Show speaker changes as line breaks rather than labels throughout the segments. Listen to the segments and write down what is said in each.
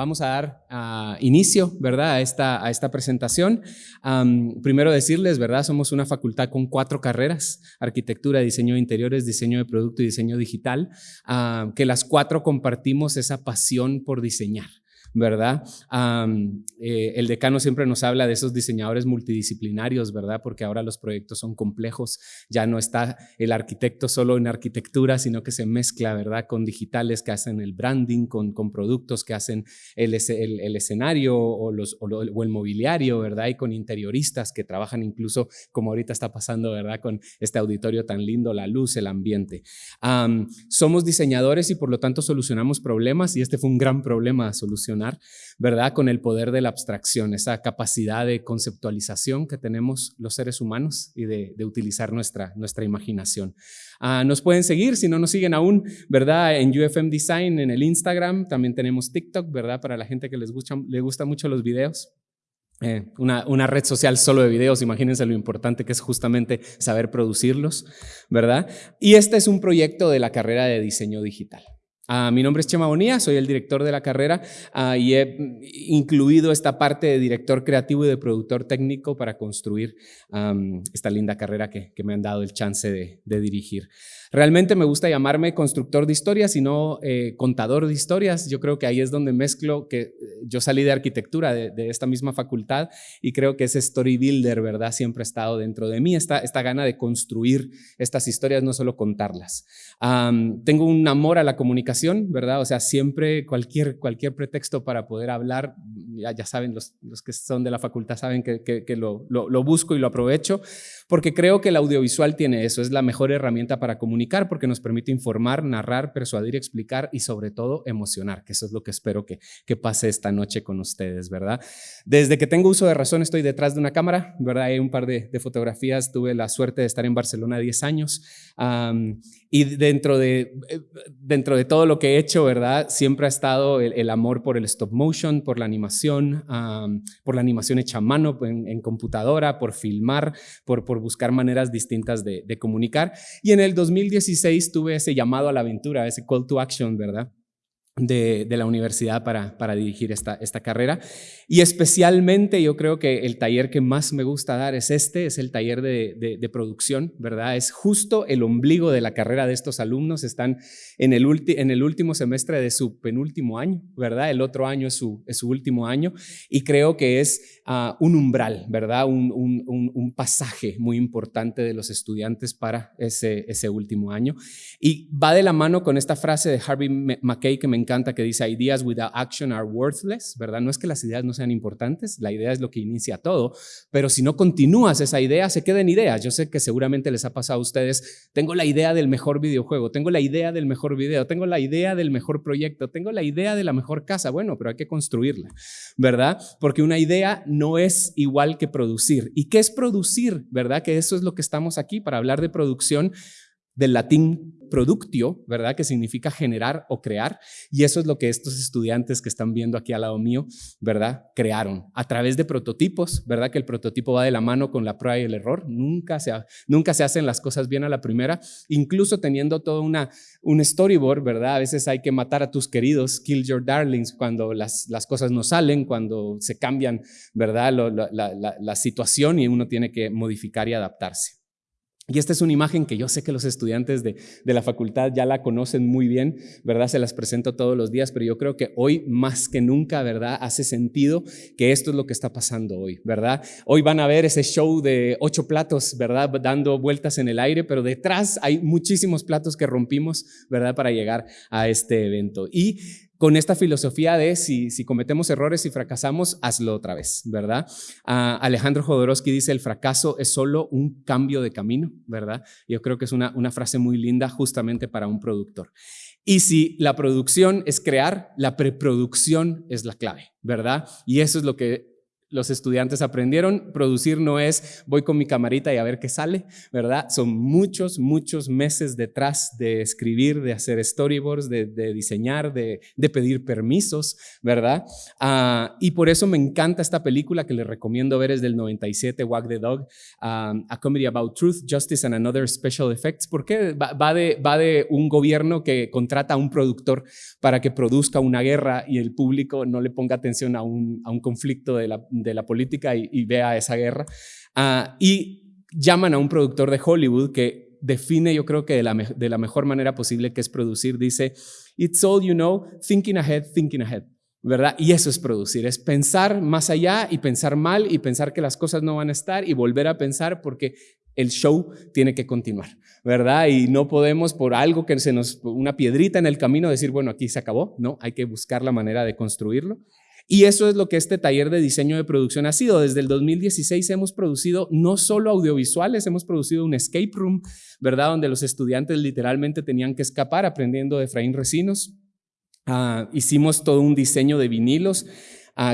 vamos a dar ah, inicio, ¿verdad? A esta, a esta presentación. primero decirles, ¿verdad? Somos una facultad con cuatro carreras, arquitectura, diseño de interiores, diseño de producto y diseño digital, ah, que las cuatro compartimos esa pasión por diseñar. ¿Verdad? Eh, el decano siempre nos habla de esos diseñadores multidisciplinarios, ¿verdad? Porque ahora los proyectos son complejos, ya no está el arquitecto solo en arquitectura, sino que se mezcla, ¿verdad? Con digitales que hacen el branding, con, con productos que hacen el, el, escenario o, los, o, el mobiliario, ¿verdad? Y con interioristas que trabajan incluso, como ahorita está pasando, ¿verdad? Con este auditorio tan lindo, la luz, el ambiente. somos diseñadores y por lo tanto solucionamos problemas y este fue un gran problema a solucionar ¿verdad? Con el poder de la abstracción, esa capacidad de conceptualización que tenemos los seres humanos y de, utilizar nuestra, nuestra imaginación. Ah, nos pueden seguir, si no nos siguen aún, ¿verdad? En UFM Design, en el Instagram, también tenemos TikTok, ¿verdad? Para la gente que les gusta, gusta mucho los videos. Eh, una, una, red social solo de videos, imagínense lo importante que es justamente saber producirlos, ¿verdad? Y este es un proyecto de la carrera de diseño digital. Ah, mi nombre es Chema Bonilla, soy el director de la carrera ah, y he incluido esta parte de director creativo y de productor técnico para construir esta linda carrera que, me han dado el chance de dirigir. Realmente me gusta llamarme constructor de historias y no eh, contador de historias. Yo creo que ahí es donde mezclo que eh, yo salí de arquitectura de, esta misma facultad y creo que ese story builder, ¿verdad? Siempre ha estado dentro de mí, esta, esta gana de construir estas historias, no solo contarlas. tengo un amor a la comunicación, ¿verdad? O sea, siempre cualquier, cualquier pretexto para poder hablar, ya, saben, los, los, que son de la facultad saben que, que, lo, lo busco y lo aprovecho, porque creo que el audiovisual tiene eso, es la mejor herramienta para comunicar porque nos permite informar, narrar, persuadir, explicar y sobre todo emocionar, que eso es lo que espero que, que pase esta noche con ustedes, ¿verdad? Desde que tengo uso de razón estoy detrás de una cámara, ¿verdad? Hay un par de, fotografías, tuve la suerte de estar en Barcelona 10 años y dentro de, eh, dentro de todo lo que he hecho, ¿verdad? Siempre ha estado el, amor por el stop motion, por la animación, por la animación hecha a mano en, computadora, por filmar, por, por buscar maneras distintas de, de comunicar. Y en el 2000 2016 tuve ese llamado a la aventura, ese call to action, ¿verdad? De, la universidad para, para dirigir esta, esta carrera. Y especialmente yo creo que el taller que más me gusta dar es este, es el taller de, de, producción, ¿verdad? Es justo el ombligo de la carrera de estos alumnos, están en el, en el último semestre de su penúltimo año, ¿verdad? El otro año es su, es su último año y creo que es ah, un umbral, ¿verdad? Un, un, un, pasaje muy importante de los estudiantes para ese, ese último año. Y va de la mano con esta frase de Harvey McKay que me encanta que dice, ideas without action are worthless, ¿verdad? No es que las ideas no sean importantes, la idea es lo que inicia todo, pero si no continúas esa idea, se queden ideas. Yo sé que seguramente les ha pasado a ustedes, tengo la idea del mejor videojuego, tengo la idea del mejor video, tengo la idea del mejor proyecto, tengo la idea de la mejor casa, bueno, pero hay que construirla, ¿verdad? Porque una idea no es igual que producir. ¿Y qué es producir, verdad? Que eso es lo que estamos aquí para hablar de producción del latín productio, ¿verdad? Que significa generar o crear. Y eso es lo que estos estudiantes que están viendo aquí al lado mío, ¿verdad? Crearon a través de prototipos, ¿verdad? Que el prototipo va de la mano con la prueba y el error. Nunca se, nunca se hacen las cosas bien a la primera, incluso teniendo todo una, un storyboard, ¿verdad? A veces hay que matar a tus queridos, kill your darlings, cuando las, las cosas no salen, cuando se cambian, ¿verdad? la, la situación y uno tiene que modificar y adaptarse. Y esta es una imagen que yo sé que los estudiantes de, la facultad ya la conocen muy bien, ¿verdad? Se las presento todos los días, pero yo creo que hoy más que nunca, ¿verdad? Hace sentido que esto es lo que está pasando hoy, ¿verdad? Hoy van a ver ese show de ocho platos, ¿verdad? Dando vueltas en el aire, pero detrás hay muchísimos platos que rompimos, ¿verdad? Para llegar a este evento. Y con esta filosofía de si, si, cometemos errores y fracasamos, hazlo otra vez, ¿verdad? Ah, Alejandro Jodorowsky dice, el fracaso es solo un cambio de camino, ¿verdad? Yo creo que es una, una frase muy linda justamente para un productor. Y si la producción es crear, la preproducción es la clave, ¿verdad? Y eso es lo que los estudiantes aprendieron. Producir no es voy con mi camarita y a ver qué sale, ¿verdad? Son muchos, muchos meses detrás de escribir, de hacer storyboards, de, diseñar, de, pedir permisos, ¿verdad? Ah, y por eso me encanta esta película que les recomiendo ver, es del 97, Wag the Dog, ah, A Comedy About Truth, Justice and Another Special Effects, porque va, va, de, va de un gobierno que contrata a un productor para que produzca una guerra y el público no le ponga atención a un, a un conflicto de la de la política y, vea esa guerra. Ah, y llaman a un productor de Hollywood que define, yo creo que de la, de la mejor manera posible que es producir, dice, It's all you know, thinking ahead, thinking ahead. ¿verdad? Y eso es producir, es pensar más allá y pensar mal y pensar que las cosas no van a estar y volver a pensar porque el show tiene que continuar, ¿verdad? Y no podemos por algo que se nos, una piedrita en el camino decir, bueno, aquí se acabó, no, hay que buscar la manera de construirlo. Y eso es lo que este taller de diseño de producción ha sido. Desde el 2016 hemos producido no solo audiovisuales, hemos producido un escape room, ¿verdad? Donde los estudiantes literalmente tenían que escapar aprendiendo de Efraín Recinos. Ah, hicimos todo un diseño de vinilos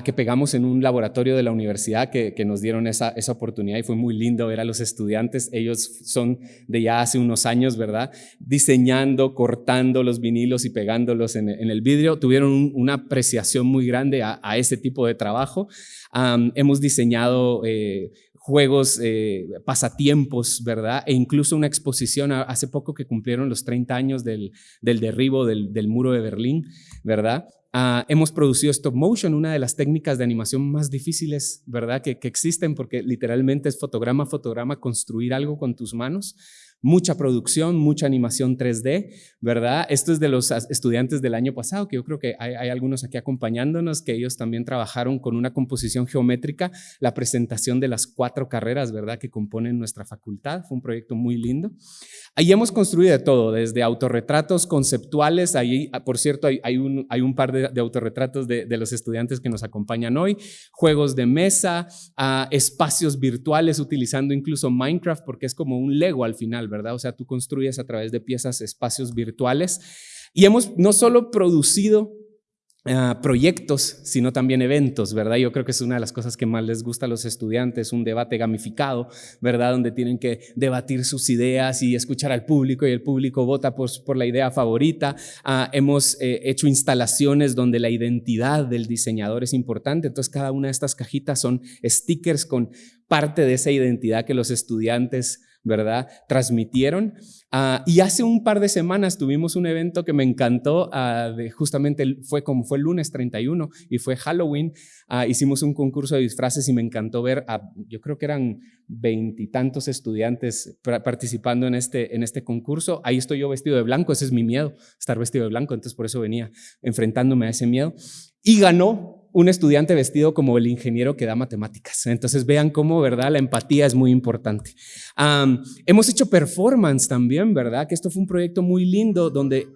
que pegamos en un laboratorio de la universidad que, nos dieron esa, esa, oportunidad y fue muy lindo ver a los estudiantes. Ellos son de ya hace unos años, ¿verdad? Diseñando, cortando los vinilos y pegándolos en, el vidrio. Tuvieron una apreciación muy grande a, ese tipo de trabajo. hemos diseñado... Eh, juegos, eh, pasatiempos, ¿verdad? E incluso una exposición hace poco que cumplieron los 30 años del, del derribo del, del, muro de Berlín, ¿verdad? Ah, hemos producido stop motion, una de las técnicas de animación más difíciles, ¿verdad? Que, que existen porque literalmente es fotograma a fotograma construir algo con tus manos mucha producción, mucha animación 3D, ¿verdad? Esto es de los estudiantes del año pasado, que yo creo que hay, algunos aquí acompañándonos, que ellos también trabajaron con una composición geométrica, la presentación de las cuatro carreras, ¿verdad? Que componen nuestra facultad, fue un proyecto muy lindo. Ahí hemos construido de todo, desde autorretratos conceptuales, ahí, ah, por cierto, hay, un, par de, autorretratos de, los estudiantes que nos acompañan hoy, juegos de mesa, ah, espacios virtuales utilizando incluso Minecraft, porque es como un Lego al final, ¿verdad? O sea, tú construyes a través de piezas espacios virtuales. Y hemos no solo producido ah, proyectos, sino también eventos, ¿verdad? Yo creo que es una de las cosas que más les gusta a los estudiantes, un debate gamificado, ¿verdad? Donde tienen que debatir sus ideas y escuchar al público y el público vota por, la idea favorita. Ah, hemos eh, hecho instalaciones donde la identidad del diseñador es importante, entonces cada una de estas cajitas son stickers con parte de esa identidad que los estudiantes ¿verdad? Transmitieron. Ah, y hace un par de semanas tuvimos un evento que me encantó, ah, de, justamente fue como fue el lunes 31 y fue Halloween. Ah, hicimos un concurso de disfraces y me encantó ver a, yo creo que eran veintitantos estudiantes participando en este, en este concurso. Ahí estoy yo vestido de blanco, ese es mi miedo, estar vestido de blanco, entonces por eso venía enfrentándome a ese miedo. Y ganó un estudiante vestido como el ingeniero que da matemáticas. Entonces vean cómo, ¿verdad? La empatía es muy importante. hemos hecho performance también, ¿verdad? Que esto fue un proyecto muy lindo donde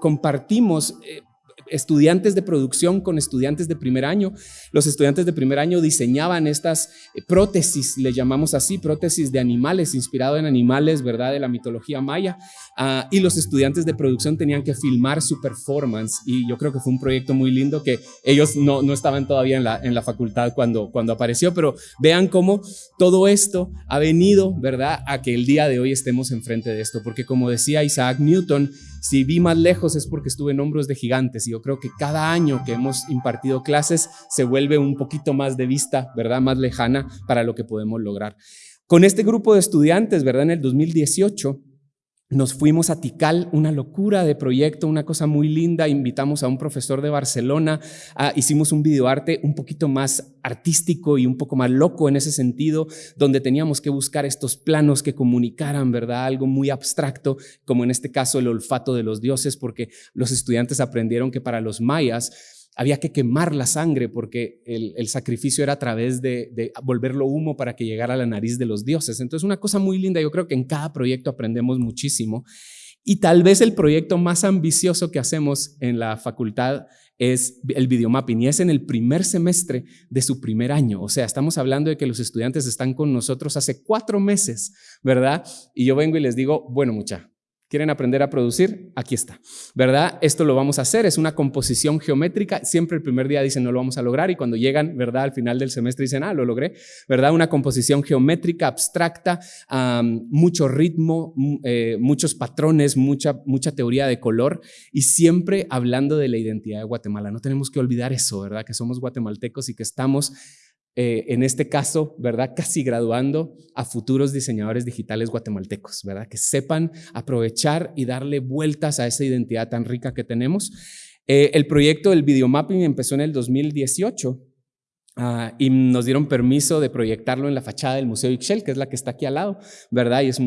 compartimos eh, estudiantes de producción con estudiantes de primer año. Los estudiantes de primer año diseñaban estas eh, prótesis, le llamamos así, prótesis de animales, inspirado en animales, ¿verdad? De la mitología maya. Ah, y los estudiantes de producción tenían que filmar su performance y yo creo que fue un proyecto muy lindo que ellos no, no estaban todavía en la, en la facultad cuando, cuando apareció, pero vean cómo todo esto ha venido, ¿verdad? A que el día de hoy estemos enfrente de esto, porque como decía Isaac Newton, si vi más lejos es porque estuve en hombros de gigantes y yo creo que cada año que hemos impartido clases se vuelve un poquito más de vista, ¿verdad? Más lejana para lo que podemos lograr. Con este grupo de estudiantes, ¿verdad? En el 2018 nos fuimos a Tikal, una locura de proyecto, una cosa muy linda. Invitamos a un profesor de Barcelona, ah, hicimos un videoarte un poquito más artístico y un poco más loco en ese sentido, donde teníamos que buscar estos planos que comunicaran, ¿verdad? Algo muy abstracto, como en este caso el olfato de los dioses, porque los estudiantes aprendieron que para los mayas había que quemar la sangre porque el, sacrificio era a través de, volverlo humo para que llegara a la nariz de los dioses. Entonces, una cosa muy linda, yo creo que en cada proyecto aprendemos muchísimo. Y tal vez el proyecto más ambicioso que hacemos en la facultad es el videomapping y es en el primer semestre de su primer año. O sea, estamos hablando de que los estudiantes están con nosotros hace cuatro meses, ¿verdad? Y yo vengo y les digo, bueno, mucha, ¿Quieren aprender a producir? Aquí está, ¿verdad? Esto lo vamos a hacer, es una composición geométrica. Siempre el primer día dicen no lo vamos a lograr y cuando llegan, ¿verdad? Al final del semestre dicen, ah, lo logré, ¿verdad? Una composición geométrica, abstracta, mucho ritmo, eh, muchos patrones, mucha, mucha teoría de color y siempre hablando de la identidad de Guatemala. No tenemos que olvidar eso, ¿verdad? Que somos guatemaltecos y que estamos eh, en este caso, ¿verdad? Casi graduando a futuros diseñadores digitales guatemaltecos, ¿verdad? Que sepan aprovechar y darle vueltas a esa identidad tan rica que tenemos. Eh, el proyecto del videomapping empezó en el 2018 Ah, y nos dieron permiso de proyectarlo en la fachada del Museo Ixchel, que es la que está aquí al lado, ¿verdad? Y es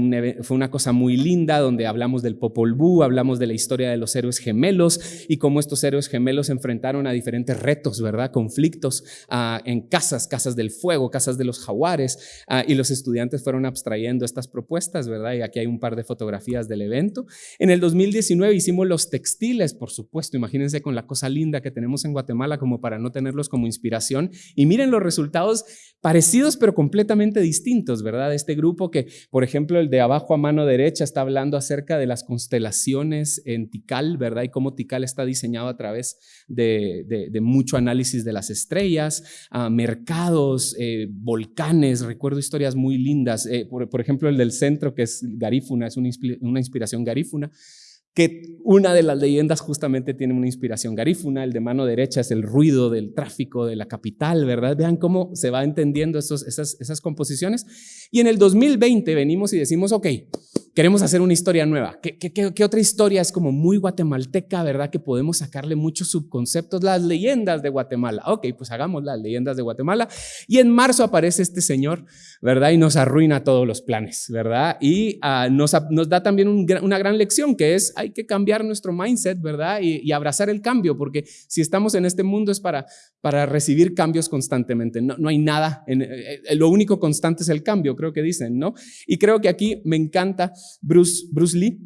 fue una cosa muy linda donde hablamos del Popol Vuh, hablamos de la historia de los héroes gemelos y cómo estos héroes gemelos se enfrentaron a diferentes retos, ¿verdad? Conflictos ah, en casas, casas del fuego, casas de los jaguares, ah, y los estudiantes fueron abstrayendo estas propuestas, ¿verdad? Y aquí hay un par de fotografías del evento. En el 2019 hicimos los textiles, por supuesto, imagínense con la cosa linda que tenemos en Guatemala como para no tenerlos como inspiración y miren los resultados parecidos pero completamente distintos, ¿verdad? Este grupo que, por ejemplo, el de abajo a mano derecha está hablando acerca de las constelaciones en Tikal, ¿verdad? Y cómo Tikal está diseñado a través de, mucho análisis de las estrellas, mercados, eh, volcanes, recuerdo historias muy lindas, eh, por, ejemplo, el del centro que es Garífuna, es una inspiración garífuna que una de las leyendas justamente tiene una inspiración garífuna, el de mano derecha es el ruido del tráfico de la capital, ¿verdad? Vean cómo se va entendiendo esas, esas composiciones. Y en el 2020 venimos y decimos, ok, queremos hacer una historia nueva. ¿Qué, otra historia es como muy guatemalteca, verdad? Que podemos sacarle muchos subconceptos, las leyendas de Guatemala. Ok, pues hagamos las leyendas de Guatemala. Y en marzo aparece este señor, ¿verdad? Y nos arruina todos los planes, ¿verdad? Y ah, nos, da también una gran lección que es, hay que cambiar nuestro mindset, ¿verdad? Y, abrazar el cambio, porque si estamos en este mundo es para, recibir cambios constantemente. No, hay nada, eh, eh, lo único constante es el cambio, creo que dicen, ¿no? Y creo que aquí me encanta Bruce, Bruce Lee,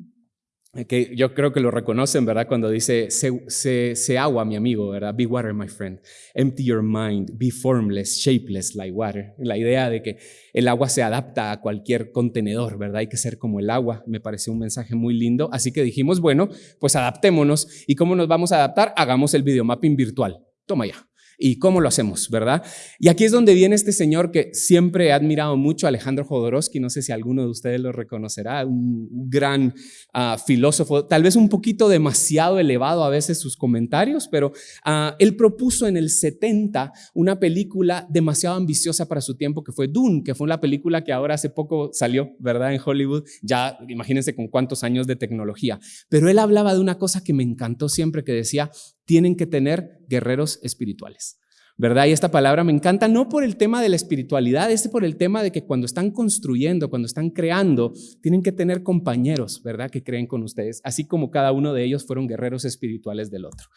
eh, que yo creo que lo reconocen, ¿verdad? Cuando dice, se, agua, mi amigo, ¿verdad? Be water, my friend. Empty your mind. Be formless, shapeless like water. La idea de que el agua se adapta a cualquier contenedor, ¿verdad? Hay que ser como el agua. Me pareció un mensaje muy lindo. Así que dijimos, bueno, pues adaptémonos. ¿Y cómo nos vamos a adaptar? Hagamos el videomapping virtual. Toma ya. ¿Y cómo lo hacemos, verdad? Y aquí es donde viene este señor que siempre he admirado mucho, Alejandro Jodorowsky, no sé si alguno de ustedes lo reconocerá, un gran ah, filósofo, tal vez un poquito demasiado elevado a veces sus comentarios, pero ah, él propuso en el 70 una película demasiado ambiciosa para su tiempo que fue Dune, que fue una película que ahora hace poco salió, ¿verdad? En Hollywood, ya imagínense con cuántos años de tecnología, pero él hablaba de una cosa que me encantó siempre, que decía, tienen que tener guerreros espirituales. ¿verdad? Y esta palabra me encanta no por el tema de la espiritualidad, es por el tema de que cuando están construyendo, cuando están creando, tienen que tener compañeros, ¿verdad? Que creen con ustedes, así como cada uno de ellos fueron guerreros espirituales del otro.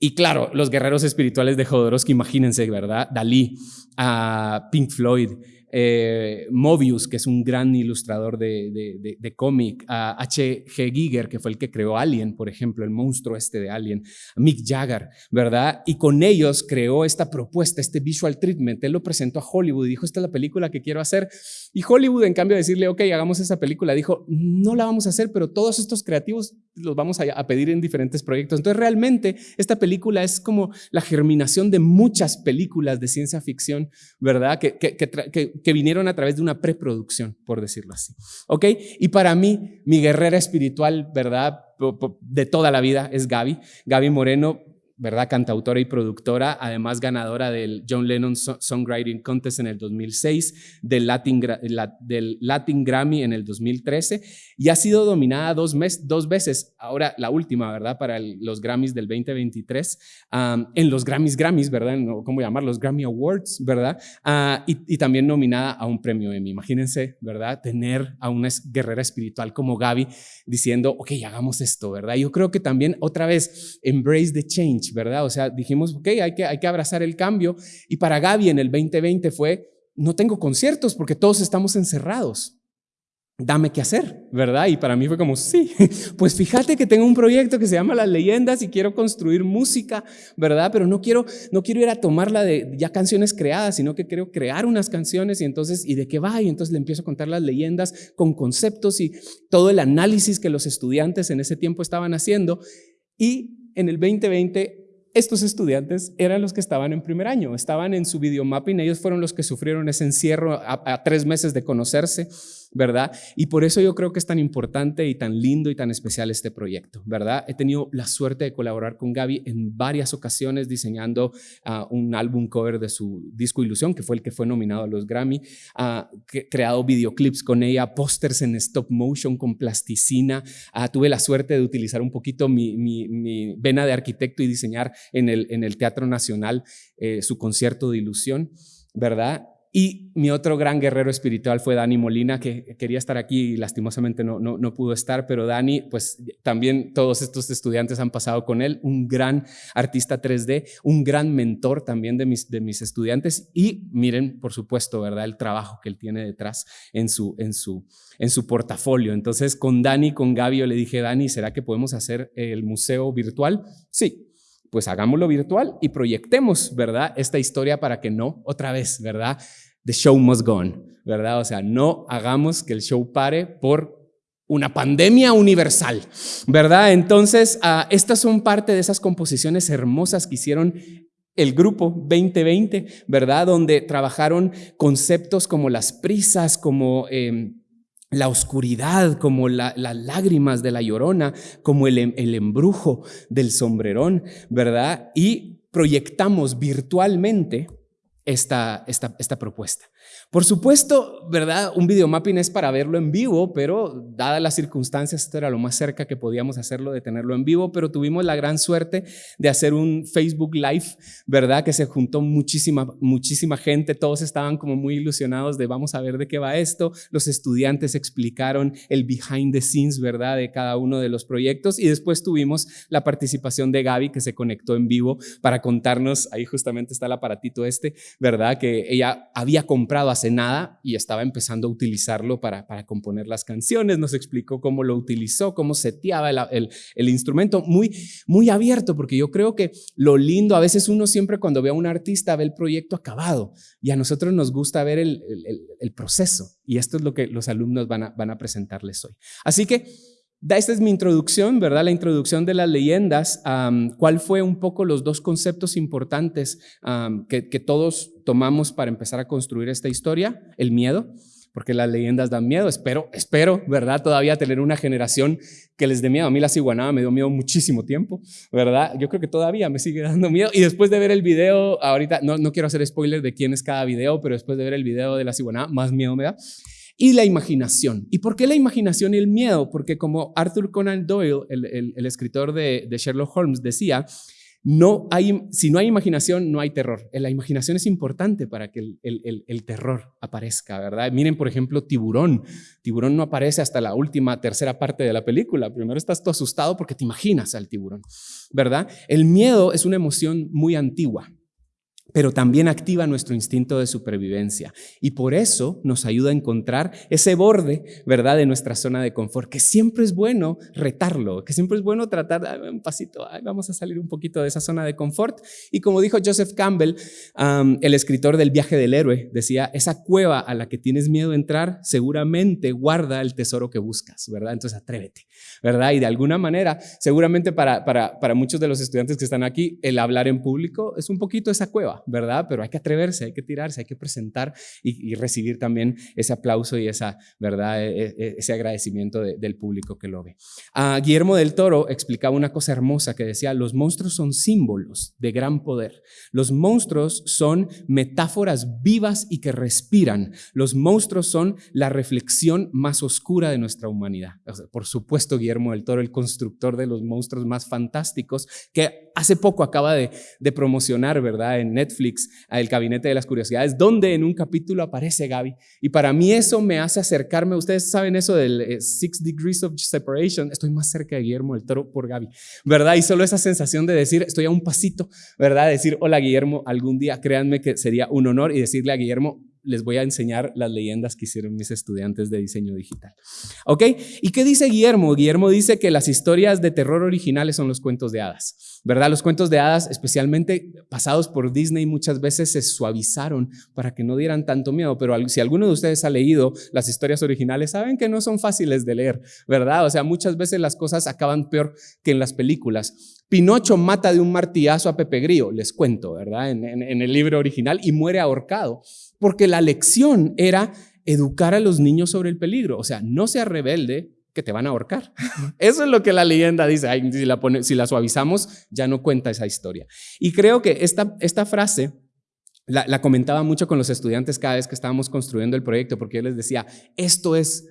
Y claro, los guerreros espirituales de Jodorowsky, imagínense, ¿verdad? Dalí, a Pink Floyd, eh, Mobius, que es un gran ilustrador de, de, cómic, a H.G. Giger, que fue el que creó Alien, por ejemplo, el monstruo este de Alien, Mick Jagger, ¿verdad? Y con ellos creó esta propuesta, este visual treatment. Él lo presentó a Hollywood y dijo, esta es la película que quiero hacer. Y Hollywood, en cambio de decirle, ok, hagamos esa película, dijo, no la vamos a hacer, pero todos estos creativos los vamos a, pedir en diferentes proyectos. Entonces, realmente, esta película es como la germinación de muchas películas de ciencia ficción, ¿verdad? Que vinieron a través de una preproducción, por decirlo así. ¿Ok? Y para mí, mi guerrera espiritual, ¿verdad? De toda la vida es Gaby. Gaby Moreno ¿verdad? Cantautora y productora, además ganadora del John Lennon Songwriting Contest en el 2006, del Latin, Grammy en el 2013 y ha sido dominada dos, veces, ahora la última, ¿verdad? Para los Grammys del 2023, en los Grammys Grammys, ¿verdad? ¿Cómo llamar? Los Grammy Awards, ¿verdad? Ah, y, y, también nominada a un premio Emmy. Imagínense, ¿verdad? Tener a una guerrera espiritual como Gaby diciendo, ok, hagamos esto, ¿verdad? Yo creo que también otra vez, embrace the change ¿verdad? O sea, dijimos, ok, hay que, hay que abrazar el cambio. Y para Gaby en el 2020 fue, no tengo conciertos porque todos estamos encerrados. dame qué hacer, ¿verdad? Y para mí fue como, sí, pues fíjate que tengo un proyecto que se llama Las Leyendas y quiero construir música, ¿verdad? Pero no quiero, no quiero ir a tomarla de ya canciones creadas, sino que quiero crear unas canciones y entonces, ¿y de qué va? Y entonces le empiezo a contar las leyendas con conceptos y todo el análisis que los estudiantes en ese tiempo estaban haciendo. Y en el 2020 estos estudiantes eran los que estaban en primer año, estaban en su videomapping, ellos fueron los que sufrieron ese encierro a, tres meses de conocerse, ¿verdad? Y por eso yo creo que es tan importante y tan lindo y tan especial este proyecto, ¿verdad? He tenido la suerte de colaborar con Gaby en varias ocasiones diseñando ah, un álbum cover de su disco Ilusión, que fue el que fue nominado a los Grammy, uh, creado videoclips con ella, pósters en stop motion con plasticina, ah, tuve la suerte de utilizar un poquito mi, vena de arquitecto y diseñar en el, en el Teatro Nacional eh, su concierto de Ilusión, ¿verdad? Y mi otro gran guerrero espiritual fue Dani Molina, que quería estar aquí y lastimosamente no, no, no, pudo estar, pero Dani, pues también todos estos estudiantes han pasado con él, un gran artista 3D, un gran mentor también de mis, de mis estudiantes y miren, por supuesto, ¿verdad? El trabajo que él tiene detrás en su, en su, en su portafolio. Entonces, con Dani, con Gaby, le dije, Dani, ¿será que podemos hacer el museo virtual? Sí, pues hagámoslo virtual y proyectemos, ¿verdad? Esta historia para que no, otra vez, ¿verdad? The show must go on, ¿verdad? O sea, no hagamos que el show pare por una pandemia universal, ¿verdad? Entonces, uh, estas son parte de esas composiciones hermosas que hicieron el grupo 2020, ¿verdad? Donde trabajaron conceptos como las prisas, como... Eh, la oscuridad, como las lágrimas de la llorona, como el, el embrujo del sombrerón, ¿verdad? Y proyectamos virtualmente esta, esta, esta propuesta. Por supuesto, ¿verdad? Un videomapping es para verlo en vivo, pero dadas las circunstancias, esto era lo más cerca que podíamos hacerlo de tenerlo en vivo, pero tuvimos la gran suerte de hacer un Facebook Live, ¿verdad? Que se juntó muchísima, muchísima gente, todos estaban como muy ilusionados de vamos a ver de qué va esto, los estudiantes explicaron el behind the scenes, ¿verdad? De cada uno de los proyectos y después tuvimos la participación de Gaby que se conectó en vivo para contarnos, ahí justamente está el aparatito este, ¿verdad? Que ella había comprado nada y estaba empezando a utilizarlo para, para componer las canciones. Nos explicó cómo lo utilizó, cómo seteaba el, el, instrumento. Muy, muy abierto, porque yo creo que lo lindo, a veces uno siempre cuando ve a un artista ve el proyecto acabado y a nosotros nos gusta ver el, el proceso. Y esto es lo que los alumnos van a, van a presentarles hoy. Así que esta es mi introducción, ¿verdad? La introducción de las leyendas. ¿Cuál fue un poco los dos conceptos importantes que, todos tomamos para empezar a construir esta historia? El miedo, porque las leyendas dan miedo. Espero, espero, ¿verdad? Todavía tener una generación que les dé miedo. A mí la ciguanaba me dio miedo muchísimo tiempo, ¿verdad? Yo creo que todavía me sigue dando miedo. Y después de ver el video, ahorita no, no quiero hacer spoiler de quién es cada video, pero después de ver el video de la ciguanaba, más miedo me da y la imaginación. ¿Y por qué la imaginación y el miedo? Porque como Arthur Conan Doyle, el, escritor de, Sherlock Holmes, decía, no hay, si no hay imaginación, no hay terror. La imaginación es importante para que el, el, terror aparezca, ¿verdad? Miren, por ejemplo, Tiburón. Tiburón no aparece hasta la última, tercera parte de la película. Primero estás todo asustado porque te imaginas al tiburón, ¿verdad? El miedo es una emoción muy antigua pero también activa nuestro instinto de supervivencia y por eso nos ayuda a encontrar ese borde, ¿verdad?, de nuestra zona de confort, que siempre es bueno retarlo, que siempre es bueno tratar un pasito, vamos a salir un poquito de esa zona de confort. Y como dijo Joseph Campbell, el escritor del viaje del héroe, decía, esa cueva a la que tienes miedo a entrar seguramente guarda el tesoro que buscas, ¿verdad? Entonces atrévete, ¿verdad? Y de alguna manera, seguramente para, para, para muchos de los estudiantes que están aquí, el hablar en público es un poquito esa cueva ¿verdad? Pero hay que atreverse, hay que tirarse, hay que presentar y, recibir también ese aplauso y esa, ¿verdad? E, e, e, ese agradecimiento del público que lo ve. Ah, Guillermo del Toro explicaba una cosa hermosa que decía, los monstruos son símbolos de gran poder. Los monstruos son metáforas vivas y que respiran. Los monstruos son la reflexión más oscura de nuestra humanidad. por supuesto, Guillermo del Toro, el constructor de los monstruos más fantásticos, que hace poco acaba de, promocionar, ¿verdad? En Netflix, El Gabinete de las Curiosidades, donde en un capítulo aparece Gaby. Y para mí eso me hace acercarme, ustedes saben eso del eh, Six Degrees of Separation, estoy más cerca de Guillermo del Toro por Gaby, ¿verdad? Y solo esa sensación de decir, estoy a un pasito, ¿verdad? Decir, hola Guillermo, algún día créanme que sería un honor y decirle a Guillermo, les voy a enseñar las leyendas que hicieron mis estudiantes de diseño digital. ¿Ok? ¿Y qué dice Guillermo? Guillermo dice que las historias de terror originales son los cuentos de hadas, ¿verdad? Los cuentos de hadas, especialmente pasados por Disney, muchas veces se suavizaron para que no dieran tanto miedo, pero si alguno de ustedes ha leído las historias originales, saben que no son fáciles de leer, ¿verdad? O sea, muchas veces las cosas acaban peor que en las películas. Pinocho mata de un martillazo a Pepe Grillo, les cuento, ¿verdad? En, en el libro original y muere ahorcado porque la lección era educar a los niños sobre el peligro. O sea, no seas rebelde, que te van a ahorcar. Eso es lo que la leyenda dice. si, la si, la suavizamos, ya no cuenta esa historia. Y creo que esta, esta frase la, la, comentaba mucho con los estudiantes cada vez que estábamos construyendo el proyecto, porque yo les decía, esto es,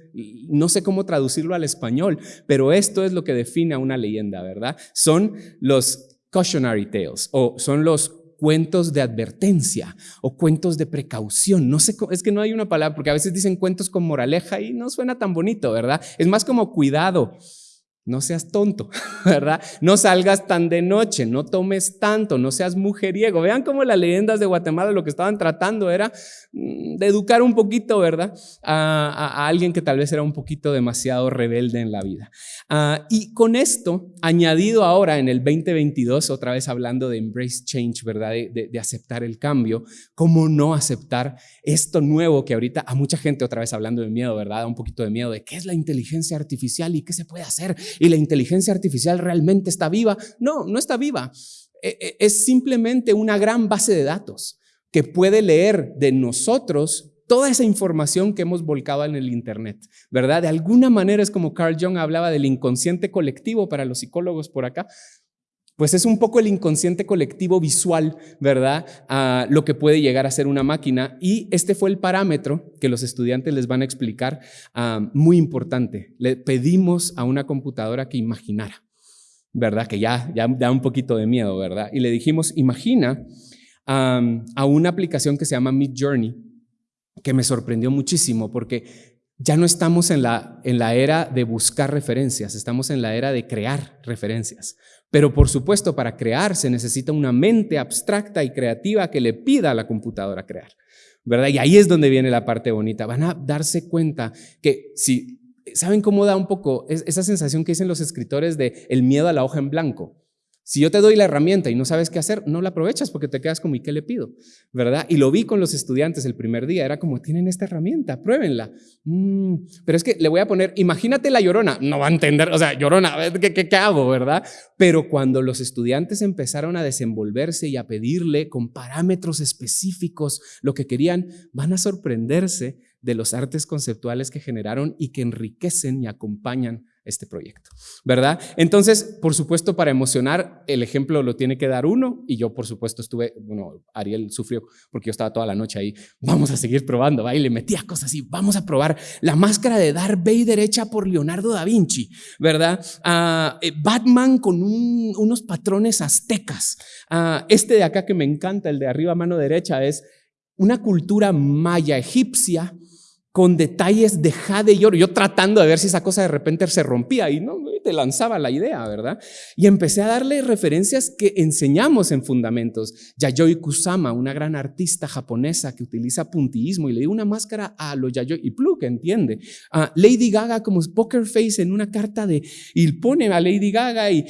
no sé cómo traducirlo al español, pero esto es lo que define a una leyenda, ¿verdad? Son los cautionary tales o son los cuentos de advertencia o cuentos de precaución. No sé, es que no hay una palabra, porque a veces dicen cuentos con moraleja y no suena tan bonito, ¿verdad? Es más como cuidado no seas tonto, ¿verdad? No salgas tan de noche, no tomes tanto, no seas mujeriego. Vean cómo las leyendas de Guatemala lo que estaban tratando era mm, de educar un poquito, ¿verdad? A, alguien que tal vez era un poquito demasiado rebelde en la vida. Ah, y con esto, añadido ahora en el 2022, otra vez hablando de embrace change, ¿verdad? De, de aceptar el cambio, ¿cómo no aceptar esto nuevo que ahorita a mucha gente, otra vez hablando de miedo, ¿verdad? un poquito de miedo de qué es la inteligencia artificial y qué se puede hacer y la inteligencia artificial realmente está viva. No, no está viva. E, e, es simplemente una gran base de datos que puede leer de nosotros toda esa información que hemos volcado en el Internet, ¿verdad? De alguna manera es como Carl Jung hablaba del inconsciente colectivo para los psicólogos por acá. Pues es un poco el inconsciente colectivo visual, ¿verdad? Lo que puede llegar a ser una máquina. Y este fue el parámetro que los estudiantes les van a explicar, ah, muy importante. Le pedimos a una computadora que imaginara, ¿verdad? Que ya, ya da un poquito de miedo, ¿verdad? Y le dijimos, imagina a una aplicación que se llama Mid Journey, que me sorprendió muchísimo porque ya no estamos en la, en la era de buscar referencias, estamos en la era de crear referencias. Pero por supuesto, para crear se necesita una mente abstracta y creativa que le pida a la computadora crear. ¿Verdad? Y ahí es donde viene la parte bonita. Van a darse cuenta que si, ¿saben cómo da un poco esa sensación que dicen los escritores de el miedo a la hoja en blanco? Si yo te doy la herramienta y no sabes qué hacer, no la aprovechas porque te quedas como, ¿y qué le pido? ¿Verdad? Y lo vi con los estudiantes el primer día, era como, tienen esta herramienta, pruébenla. Mm, pero es que le voy a poner, imagínate la llorona, no va a entender, o sea, llorona, ¿qué, qué, qué hago? ¿Verdad? Pero cuando los estudiantes empezaron a desenvolverse y a pedirle con parámetros específicos lo que querían, van a sorprenderse de los artes conceptuales que generaron y que enriquecen y acompañan este proyecto, ¿verdad? Entonces, por supuesto, para emocionar, el ejemplo lo tiene que dar uno y yo, por supuesto, estuve, bueno, Ariel sufrió porque yo estaba toda la noche ahí, vamos a seguir probando, ¿va? le metía cosas así, vamos a probar la máscara de Darth Vader hecha por Leonardo da Vinci, ¿verdad? Ah, eh, Batman con unos patrones aztecas. Ah, este de acá que me encanta, el de arriba mano derecha, es una cultura maya egipcia con detalles de jade y. Yo tratando de ver si esa cosa de repente se rompía y no te lanzaba la idea, ¿verdad? Y empecé a darle referencias que enseñamos en fundamentos. Yayoi Kusama, una gran artista japonesa que utiliza puntillismo y le dio una máscara a lo Yayoi y Plu, que entiende. Lady Gaga como poker face en una carta de y pone a Lady Gaga y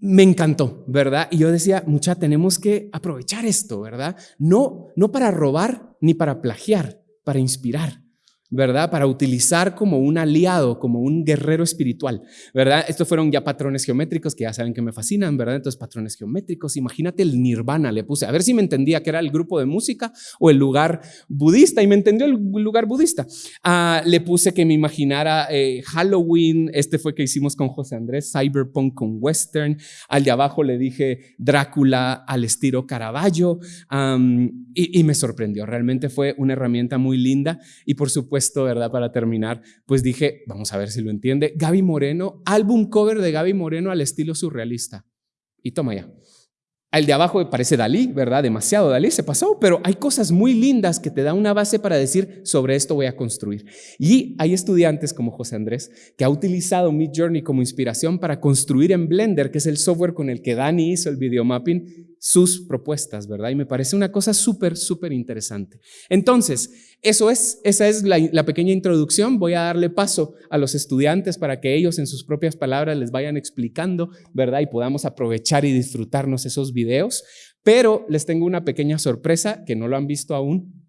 me encantó, ¿verdad? Y yo decía, mucha, tenemos que aprovechar esto, ¿verdad? No, no para robar ni para plagiar, para inspirar. ¿Verdad? Para utilizar como un aliado, como un guerrero espiritual, ¿verdad? Estos fueron ya patrones geométricos que ya saben que me fascinan, ¿verdad? Entonces, patrones geométricos, imagínate el nirvana, le puse, a ver si me entendía que era el grupo de música o el lugar budista, y me entendió el lugar budista. Ah, le puse que me imaginara eh, Halloween, este fue que hicimos con José Andrés, Cyberpunk con Western, al de abajo le dije Drácula al estilo Caravaggio, y, y me sorprendió, realmente fue una herramienta muy linda, y por supuesto, esto, ¿verdad? Para terminar, pues dije, vamos a ver si lo entiende. Gaby Moreno, álbum cover de Gaby Moreno al estilo surrealista. Y toma ya. El de abajo parece Dalí, ¿verdad? Demasiado Dalí se pasó, pero hay cosas muy lindas que te dan una base para decir, sobre esto voy a construir. Y hay estudiantes como José Andrés que ha utilizado Mid Journey como inspiración para construir en Blender, que es el software con el que Dani hizo el video mapping, sus propuestas, ¿verdad? Y me parece una cosa súper, súper interesante. Entonces, eso es, esa es la, pequeña introducción. Voy a darle paso a los estudiantes para que ellos en sus propias palabras les vayan explicando, ¿verdad? Y podamos aprovechar y disfrutarnos esos videos. Pero les tengo una pequeña sorpresa que no lo han visto aún.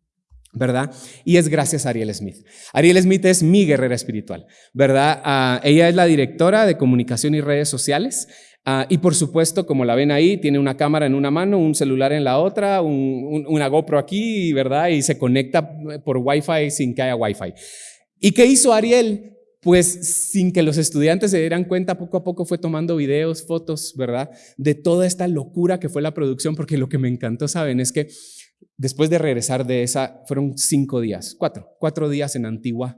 ¿verdad? Y es gracias a Ariel Smith. Ariel Smith es mi guerrera espiritual, ¿verdad? Uh, ella es la directora de comunicación y redes sociales. Uh, y por supuesto, como la ven ahí, tiene una cámara en una mano, un celular en la otra, un, un, una GoPro aquí, ¿verdad? Y se conecta por Wi-Fi sin que haya Wi-Fi. ¿Y qué hizo Ariel? Pues sin que los estudiantes se dieran cuenta, poco a poco fue tomando videos, fotos, ¿verdad? De toda esta locura que fue la producción, porque lo que me encantó, ¿saben? Es que después de regresar de esa, fueron cinco días, cuatro, cuatro días en Antigua,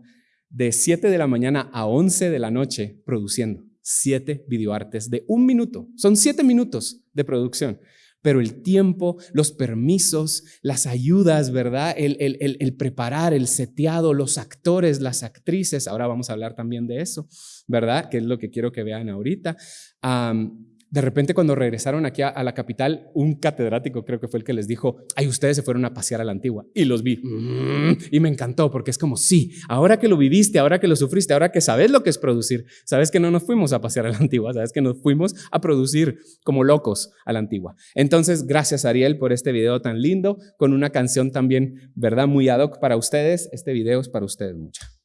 de 7 de la mañana a 11 de la noche produciendo siete videoartes de un minuto. Son siete minutos de producción. Pero el tiempo, los permisos, las ayudas, ¿verdad? El, el, el, preparar, el seteado, los actores, las actrices, ahora vamos a hablar también de eso, ¿verdad? Que es lo que quiero que vean ahorita. De repente cuando regresaron aquí a, la capital, un catedrático creo que fue el que les dijo, ay, ustedes se fueron a pasear a la antigua. Y los vi. Mm, y me encantó porque es como, sí, ahora que lo viviste, ahora que lo sufriste, ahora que sabes lo que es producir, sabes que no nos fuimos a pasear a la antigua, sabes que nos fuimos a producir como locos a la antigua. Entonces, gracias Ariel por este video tan lindo, con una canción también, ¿verdad? Muy ad hoc para ustedes. Este video es para ustedes mucho.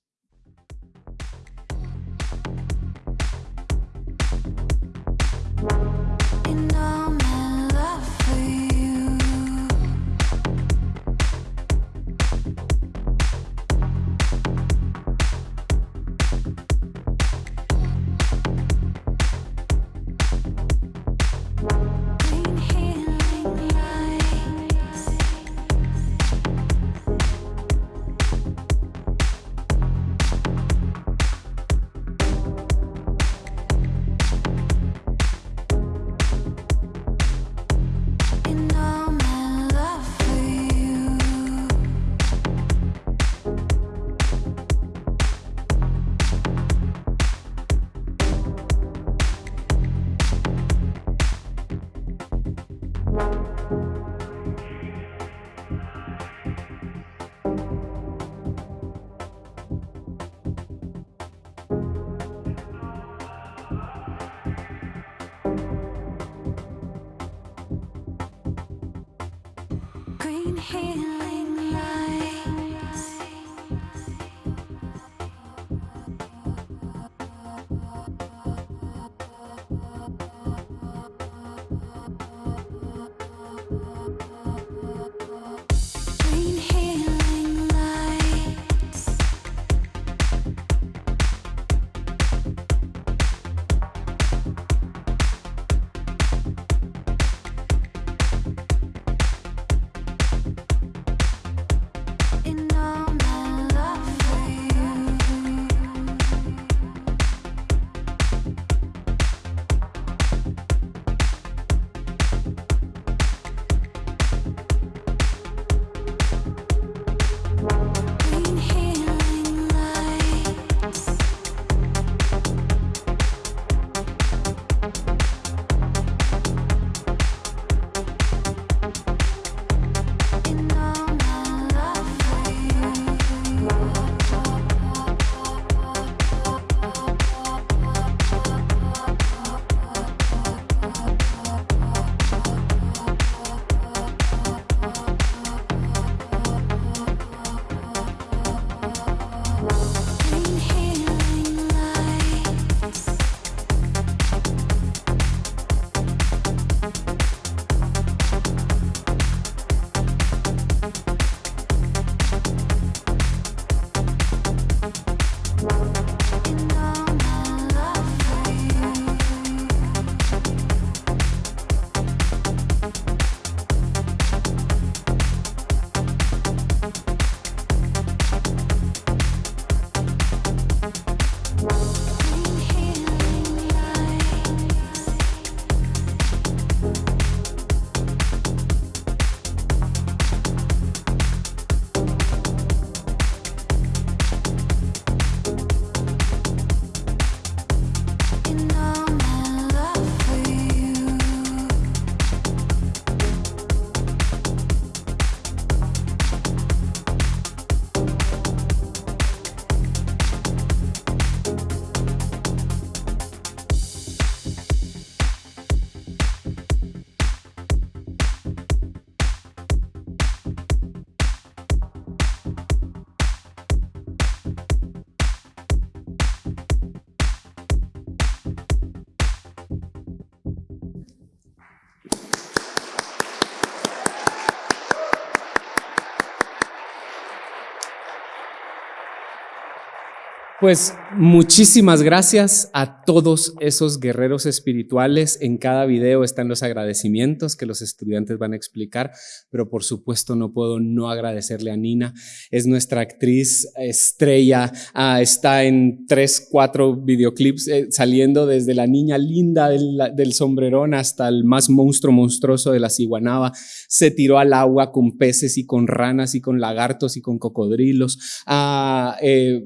Pues muchísimas gracias a todos esos guerreros espirituales. En cada video están los agradecimientos que los estudiantes van a explicar, pero por supuesto no puedo no agradecerle a Nina. Es nuestra actriz estrella. Ah, está en tres, cuatro videoclips eh, saliendo desde la niña linda del, del, sombrerón hasta el más monstruo monstruoso de la ciguanaba. Se tiró al agua con peces y con ranas y con lagartos y con cocodrilos. Ah, eh,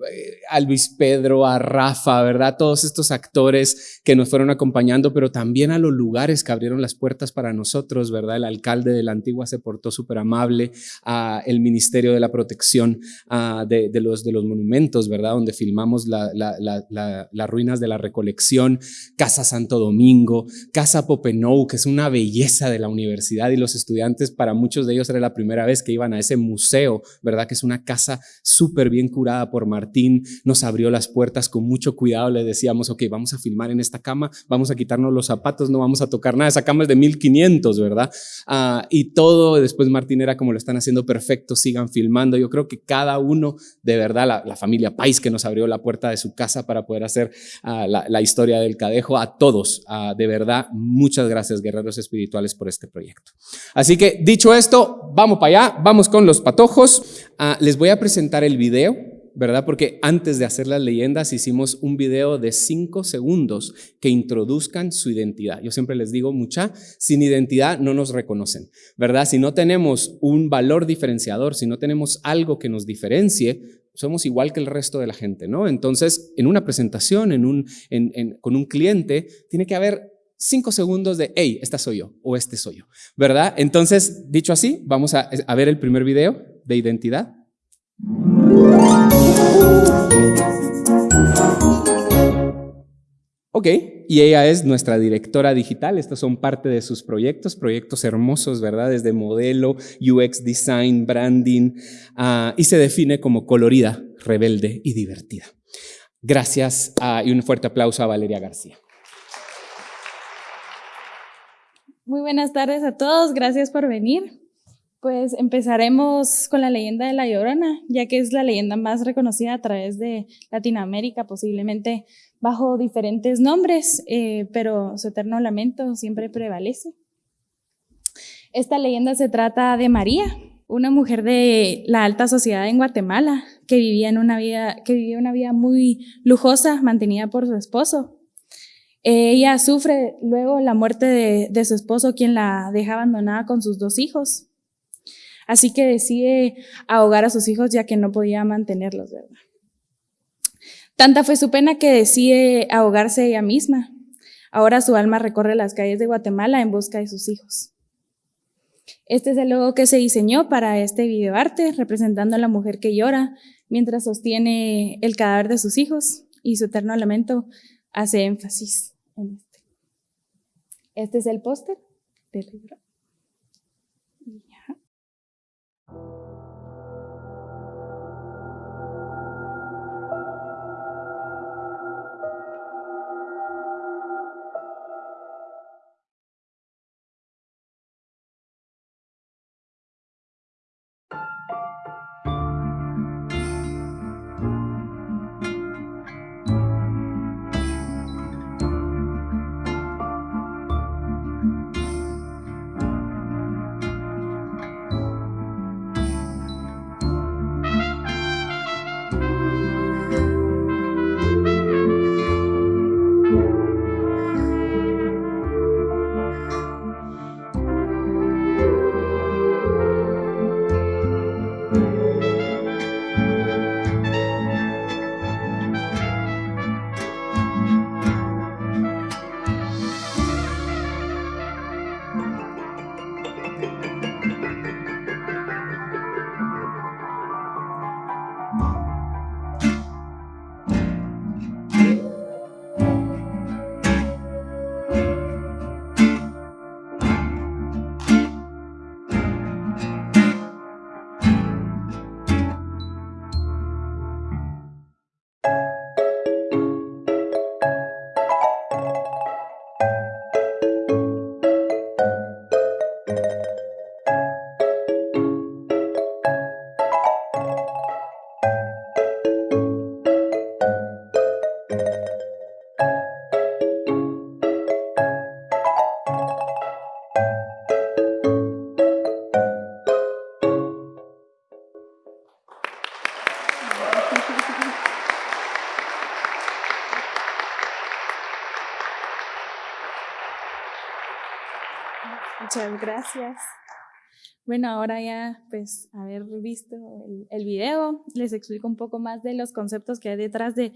Pedro, a Rafa, ¿verdad? Todos estos actores que nos fueron acompañando, pero también a los lugares que abrieron las puertas para nosotros, ¿verdad? El alcalde de la antigua se portó súper amable, el Ministerio de la Protección de, los, de los monumentos, ¿verdad? Donde filmamos las ruinas de la recolección, Casa Santo Domingo, Casa Popenou, que es una belleza de la universidad y los estudiantes, para muchos de ellos era la primera vez que iban a ese museo, ¿verdad? Que es una casa súper bien curada por Martín, nos abrió las puertas con mucho cuidado, le decíamos, ok, vamos a filmar en esta cama, vamos a quitarnos los zapatos, no vamos a tocar nada, esa cama es de 1500, ¿verdad? Ah, y todo, después Martín era como lo están haciendo perfecto, sigan filmando. Yo creo que cada uno, de verdad, la, familia Pais que nos abrió la puerta de su casa para poder hacer ah, la, historia del cadejo, a todos, ah, de verdad, muchas gracias, guerreros espirituales, por este proyecto. Así que, dicho esto, vamos para allá, vamos con los patojos. les voy a presentar el video ¿verdad? Porque antes de hacer las leyendas hicimos un video de cinco segundos que introduzcan su identidad. Yo siempre les digo, mucha, sin identidad no nos reconocen, ¿verdad? Si no tenemos un valor diferenciador, si no tenemos algo que nos diferencie, somos igual que el resto de la gente, ¿no? Entonces, en una presentación, en un, con un cliente, tiene que haber cinco segundos de, hey, esta soy yo o este soy yo, ¿verdad? Entonces, dicho así, vamos a ver el primer video de identidad. Ok, y ella es nuestra directora digital. Estos son parte de sus proyectos, proyectos hermosos, ¿verdad? Desde modelo, UX design, branding, ah, y se define como colorida, rebelde y divertida. Gracias ah, y un fuerte aplauso a Valeria García.
Muy buenas tardes a todos, gracias por venir. Pues empezaremos con la leyenda de La Llorona, ya que es la leyenda más reconocida a través de Latinoamérica, posiblemente bajo diferentes nombres, eh, pero su eterno lamento siempre prevalece. Esta leyenda se trata de María, una mujer de la alta sociedad en Guatemala que vivía, en una, vida, que vivía una vida muy lujosa, mantenida por su esposo. Ella sufre luego la muerte de, de su esposo, quien la deja abandonada con sus dos hijos. Así que decide ahogar a sus hijos ya que no podía mantenerlos, ¿verdad? Tanta fue su pena que decide ahogarse ella misma. Ahora su alma recorre las calles de Guatemala en busca de sus hijos. Este es el logo que se diseñó para este videoarte, representando a la mujer que llora mientras sostiene el cadáver de sus hijos y su eterno lamento hace énfasis en este. Este es el póster del libro. Muchas gracias. Bueno, ahora ya, pues, haber visto el, video, les explico un poco más de los conceptos que hay detrás de,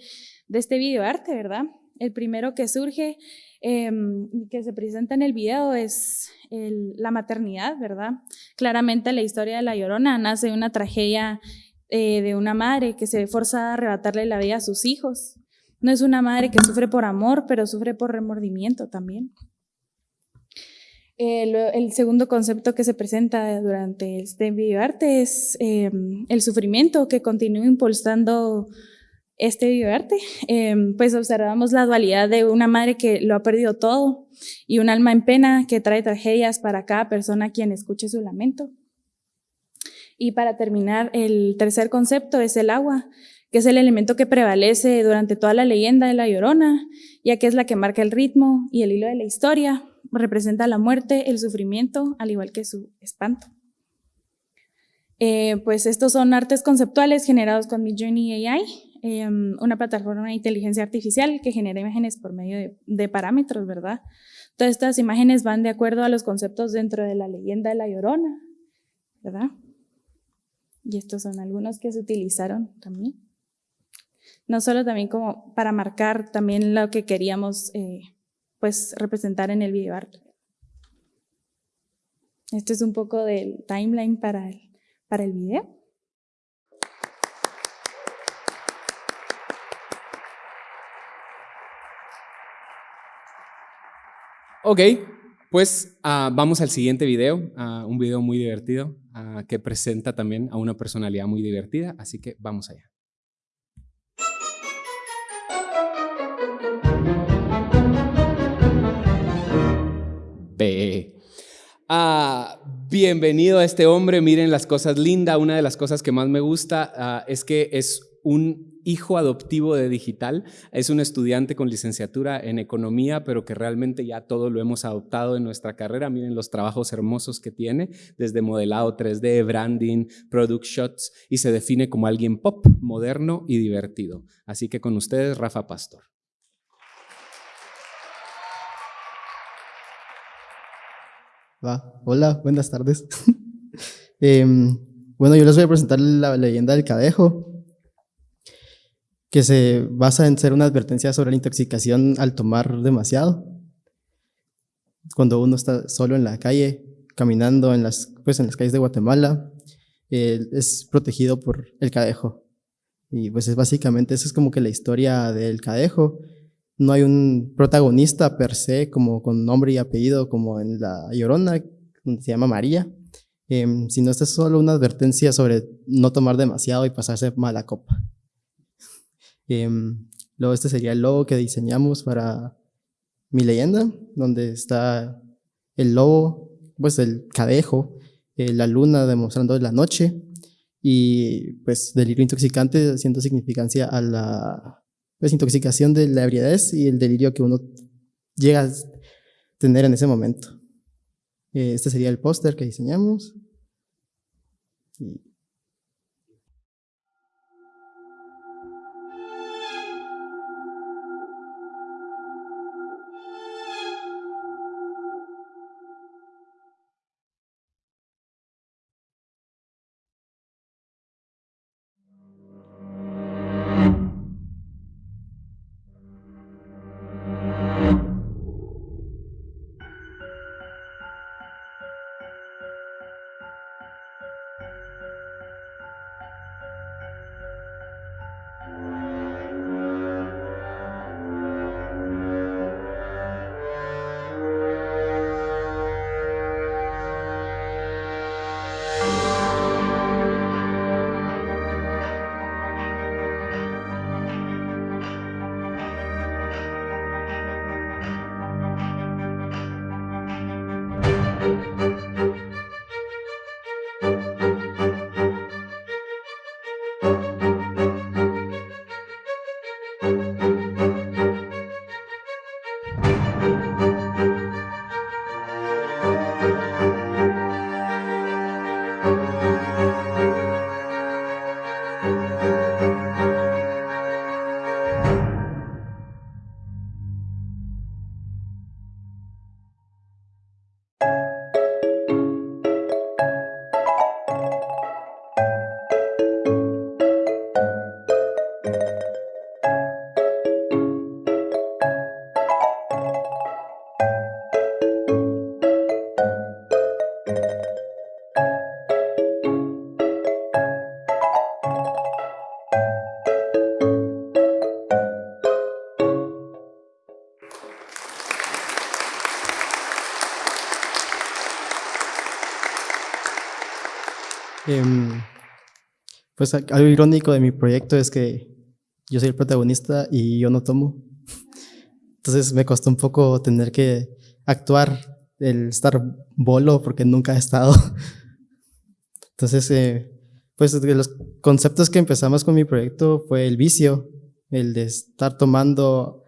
de este videoarte, ¿verdad? El primero que surge, eh, que se presenta en el video, es la maternidad, ¿verdad? Claramente la historia de La Llorona nace de una tragedia eh, de una madre que se ve forzada a arrebatarle la vida a sus hijos. No es una madre que sufre por amor, pero sufre por remordimiento también. El, el, segundo concepto que se presenta durante este videoarte es eh, el sufrimiento que continúa impulsando este videoarte. Eh, pues observamos la dualidad de una madre que lo ha perdido todo y un alma en pena que trae tragedias para cada persona quien escuche su lamento. Y para terminar, el tercer concepto es el agua, que es el elemento que prevalece durante toda la leyenda de La Llorona, ya que es la que marca el ritmo y el hilo de la historia, representa la muerte, el sufrimiento, al igual que su espanto. Eh, pues estos son artes conceptuales generados con Midjourney AI, eh, una plataforma de inteligencia artificial que genera imágenes por medio de, de, parámetros, ¿verdad? Todas estas imágenes van de acuerdo a los conceptos dentro de la leyenda de La Llorona, ¿verdad? Y estos son algunos que se utilizaron también. No solo también como para marcar también lo que queríamos eh, pues representar en el video arte. Este es un poco del timeline para el, para el video.
Ok, pues uh, vamos al siguiente video, un video muy divertido uh, que presenta también a una personalidad muy divertida, así que vamos allá. B. bienvenido a este hombre, miren las cosas lindas, una de las cosas que más me gusta es que es un hijo adoptivo de digital, es un estudiante con licenciatura en economía, pero que realmente ya todo lo hemos adoptado en nuestra carrera. Miren los trabajos hermosos que tiene, desde modelado 3D, branding, product shots, y se define como alguien pop, moderno y divertido. Así que con ustedes, Rafa Pastor.
Va. Hola, buenas tardes. eh, bueno, yo les voy a presentar la leyenda del cadejo que se basa en ser una advertencia sobre la intoxicación al tomar demasiado. Cuando uno está solo en la calle, caminando en las, pues en las calles de Guatemala, es protegido por el cadejo. Y pues es básicamente, eso es como que la historia del cadejo. No hay un protagonista per se, como con nombre y apellido, como en La Llorona, donde se llama María, eh, sino esta es solo una advertencia sobre no tomar demasiado y pasarse mala copa. Eh, luego este sería el logo que diseñamos para mi leyenda, donde está el lobo, pues el cadejo, eh, la luna demostrando la noche y pues delirio intoxicante haciendo significancia a la pues, intoxicación de la ebriedad y el delirio que uno llega a tener en ese momento. Eh, este sería el póster que diseñamos. Pues algo irónico de mi proyecto es que yo soy el protagonista y yo no tomo. Entonces me costó un poco tener que actuar, el estar bolo porque nunca he estado. Entonces, eh, pues de los conceptos que empezamos con mi proyecto fue el vicio, el de estar tomando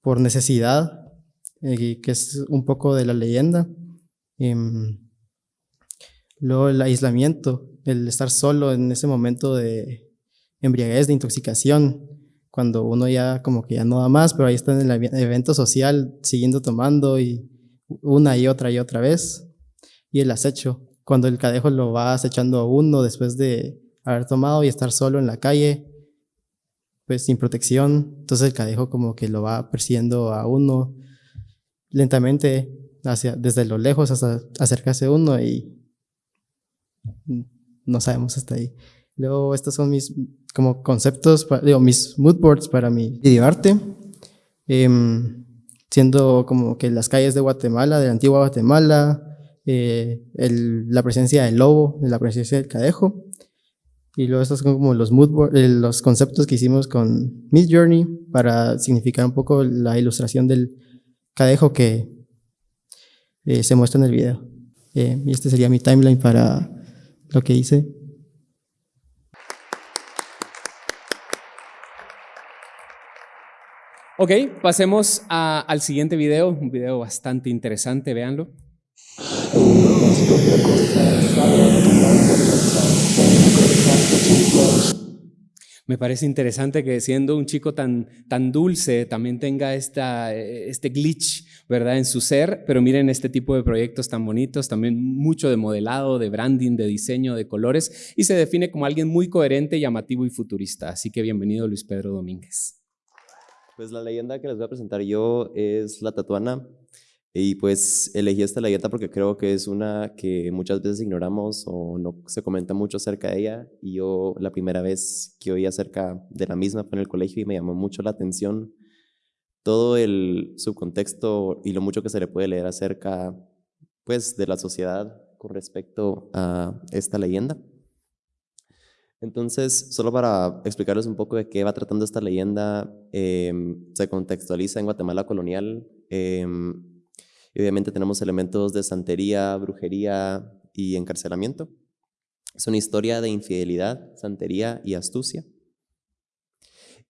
por necesidad, eh, que es un poco de la leyenda. Em, luego el aislamiento, el estar solo en ese momento de embriaguez, de intoxicación, cuando uno ya como que ya no da más, pero ahí está en el evento social, siguiendo tomando y una y otra y otra vez. Y el acecho, cuando el cadejo lo va acechando a uno después de haber tomado y estar solo en la calle, pues sin protección. Entonces el cadejo como que lo va persiguiendo a uno lentamente hacia, desde lo lejos hasta acercarse a uno y no sabemos hasta ahí. Luego estos son mis como conceptos, digo, mis mood boards para mi videoarte. Em, siendo como que las calles de Guatemala, de la antigua Guatemala, eh, la presencia del lobo, la presencia del cadejo. Y luego estos son como los, mood eh, los conceptos que hicimos con Mid Journey para significar un poco la ilustración del cadejo que eh, se muestra en el video. y este sería mi timeline para lo que hice.
Ok, pasemos al siguiente video, un video bastante interesante, véanlo. Me parece interesante que siendo un chico tan, tan dulce también tenga esta, este glitch, ¿verdad? En su ser, pero miren este tipo de proyectos tan bonitos, también mucho de modelado, de branding, de diseño, de colores, y se define como alguien muy coherente, llamativo y futurista. Así que bienvenido Luis Pedro Domínguez.
Pues la leyenda que les voy a presentar yo es la tatuana. Y pues elegí esta leyenda porque creo que es una que muchas veces ignoramos o no se comenta mucho acerca de ella. Y yo la primera vez que oí acerca de la misma fue en el colegio y me llamó mucho la atención todo el subcontexto y lo mucho que se le puede leer acerca pues de la sociedad con respecto a esta leyenda. Entonces, solo para explicarles un poco de qué va tratando esta leyenda, em, se contextualiza en Guatemala colonial. Obviamente tenemos elementos de santería, brujería y encarcelamiento. Es una historia de infidelidad, santería y astucia.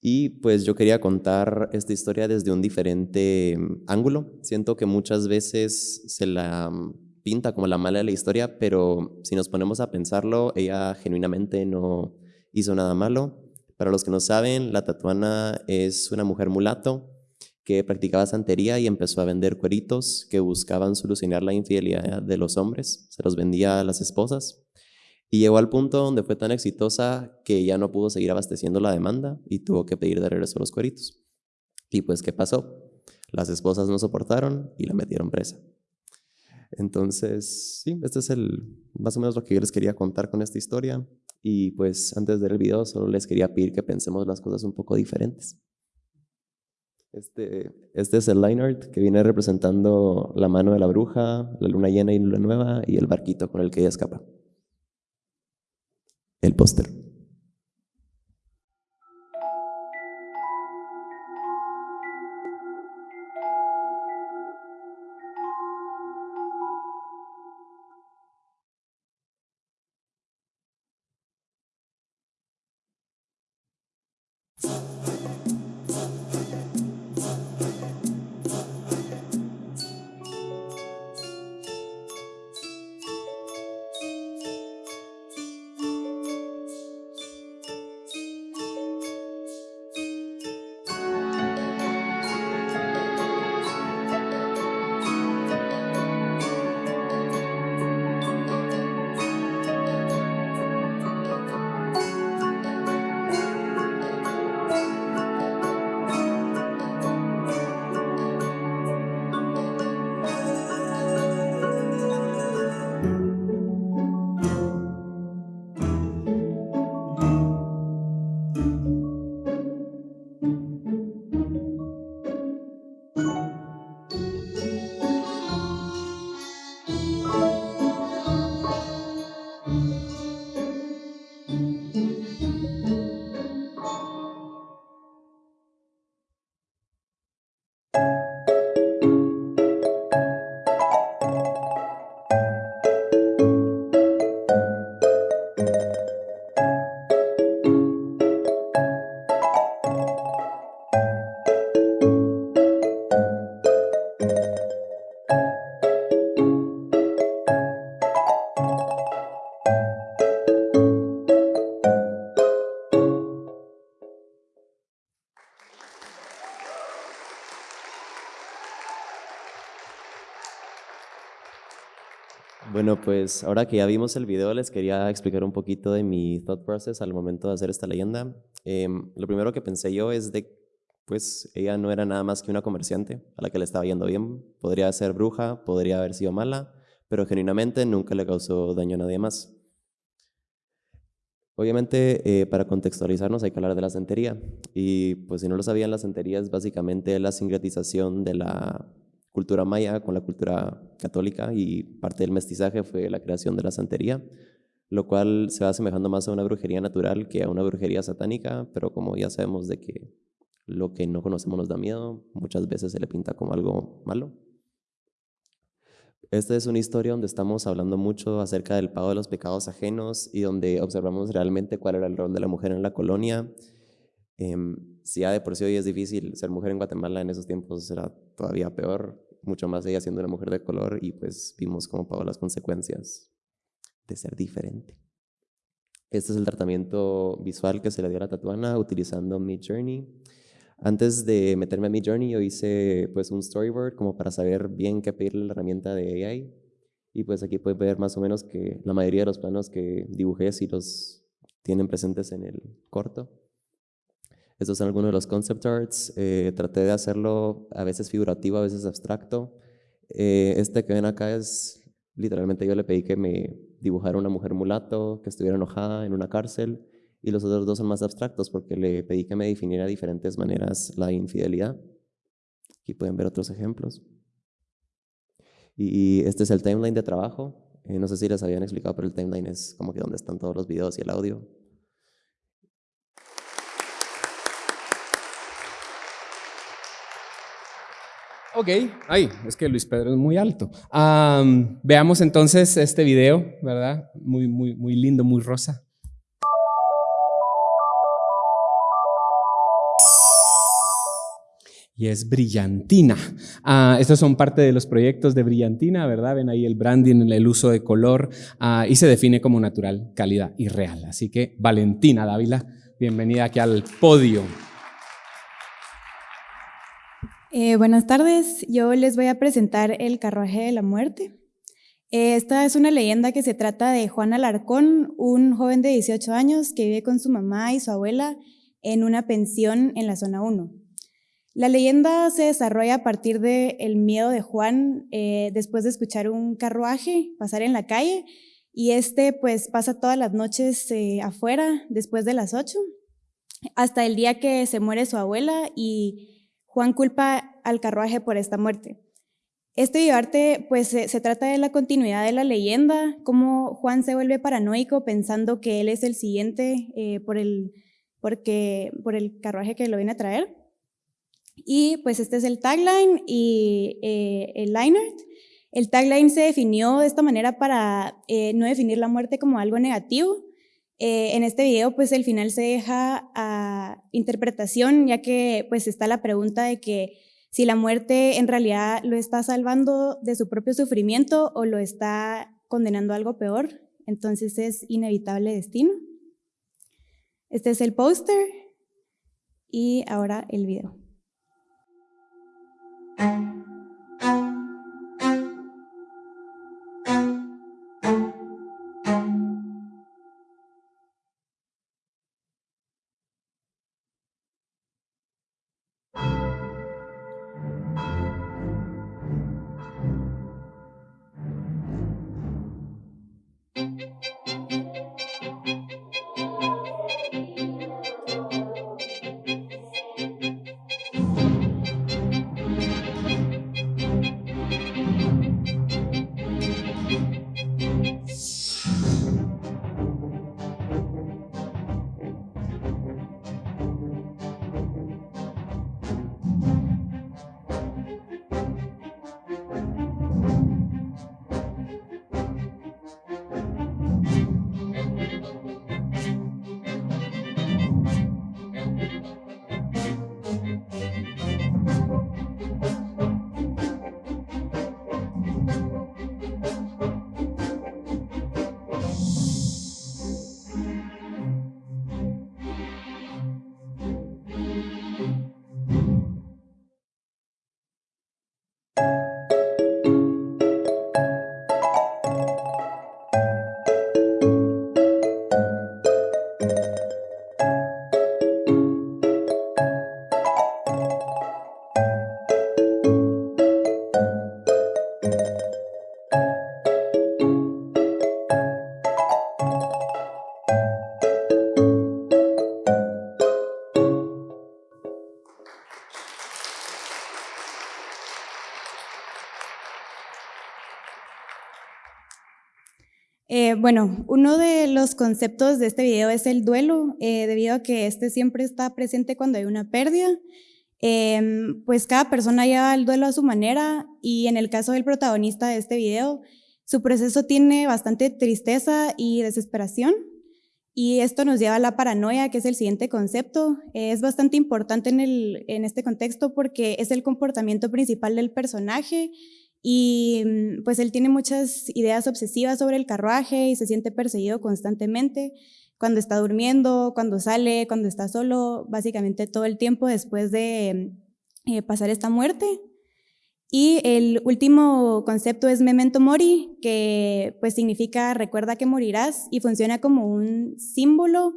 Y pues yo quería contar esta historia desde un diferente em, ángulo. Siento que muchas veces se la em, pinta como la mala de la historia, pero si nos ponemos a pensarlo, ella genuinamente no hizo nada malo. Para los que no saben, la tatuana es una mujer mulato que practicaba santería y empezó a vender cueritos que buscaban solucionar la infidelidad de los hombres. Se los vendía a las esposas. Y llegó al punto donde fue tan exitosa que ya no pudo seguir abasteciendo la demanda y tuvo que pedir de regreso los cueritos. Y pues, ¿qué pasó? Las esposas no soportaron y la metieron presa. Entonces, sí, este es el, más o menos lo que yo les quería contar con esta historia. Y pues antes de ver el video, solo les quería pedir que pensemos las cosas un poco diferentes. Este, este es el line art que viene representando la mano de la bruja, la luna llena y luna nueva y el barquito con el que ella escapa. El póster. Bueno, pues ahora que ya vimos el video, les quería explicar un poquito de mi thought process al momento de hacer esta leyenda. Em, lo primero que pensé yo es de, pues ella no era nada más que una comerciante a la que le estaba yendo bien. Podría ser bruja, podría haber sido mala, pero genuinamente nunca le causó daño a nadie más. Obviamente, eh, para contextualizarnos hay que hablar de la santería. Y pues si no lo sabían, la santería es básicamente la sincretización de la cultura maya con la cultura católica y parte del mestizaje fue la creación de la santería, lo cual se va asemejando más a una brujería natural que a una brujería satánica, pero como ya sabemos de que lo que no conocemos nos da miedo, muchas veces se le pinta como algo malo. Esta es una historia donde estamos hablando mucho acerca del pago de los pecados ajenos y donde observamos realmente cuál era el rol de la mujer en la colonia. Em, si ya de por sí hoy es difícil ser mujer en Guatemala, en esos tiempos era todavía peor, mucho más ella siendo una mujer de color y pues vimos cómo pagó las consecuencias de ser diferente. Este es el tratamiento visual que se le dio a la tatuana utilizando Mi Journey. Antes de meterme a Mi Journey yo hice pues un storyboard como para saber bien qué pedirle la herramienta de AI y pues aquí pueden ver más o menos que la mayoría de los planos que dibujé sí los tienen presentes en el corto. Estos son algunos de los concept arts. Eh, traté de hacerlo a veces figurativo, a veces abstracto. Eh, este que ven acá es, literalmente yo le pedí que me dibujara una mujer mulato que estuviera enojada en una cárcel. Y los otros dos son más abstractos porque le pedí que me definiera de diferentes maneras la infidelidad. Aquí pueden ver otros ejemplos. Y este es el timeline de trabajo. Eh, no sé si les habían explicado, pero el timeline es como que donde están todos los videos y el audio.
Ok, ay, es que Luis Pedro es muy alto. veamos entonces este video, ¿verdad? Muy, muy, muy lindo, muy rosa. y es Brillantina. Ah, estos son parte de los proyectos de Brillantina, ¿verdad? Ven ahí el branding, el uso de color ah, y se define como natural, calidad y real. Así que Valentina Dávila, bienvenida aquí al podio.
Eh, buenas tardes, yo les voy a presentar El carruaje de la muerte. Eh, esta es una leyenda que se trata de Juan Alarcón, un joven de 18 años que vive con su mamá y su abuela en una pensión en la zona 1. La leyenda se desarrolla a partir del miedo de Juan eh, después de escuchar un carruaje pasar en la calle y este pues pasa todas las noches afuera después de las 8 hasta el día que se muere su abuela y Juan culpa al carruaje por esta muerte. Este videoarte pues se, trata de la continuidad de la leyenda, cómo Juan se vuelve paranoico pensando que él es el siguiente eh, por, el, porque, por el carruaje que lo viene a traer. Y pues este es el tagline y eh, el line El tagline se definió de esta manera para eh, no definir la muerte como algo negativo, eh, en este video, pues el final se deja a interpretación, ya que pues está la pregunta de que si la muerte en realidad lo está salvando de su propio sufrimiento o lo está condenando a algo peor, entonces es inevitable destino. Este es el póster y ahora el video. Bueno, uno de los conceptos de este video es el duelo, eh, debido a que este siempre está presente cuando hay una pérdida. Em, pues cada persona lleva el duelo a su manera y en el caso del protagonista de este video, su proceso tiene bastante tristeza y desesperación y esto nos lleva a la paranoia, que es el siguiente concepto. es bastante importante en, el, en este contexto porque es el comportamiento principal del personaje y mm, pues él tiene muchas ideas obsesivas sobre el carruaje y se siente perseguido constantemente cuando está durmiendo, cuando sale, cuando está solo, básicamente todo el tiempo después de eh, pasar esta muerte. Y el último concepto es memento mori, que pues significa recuerda que morirás y funciona como un símbolo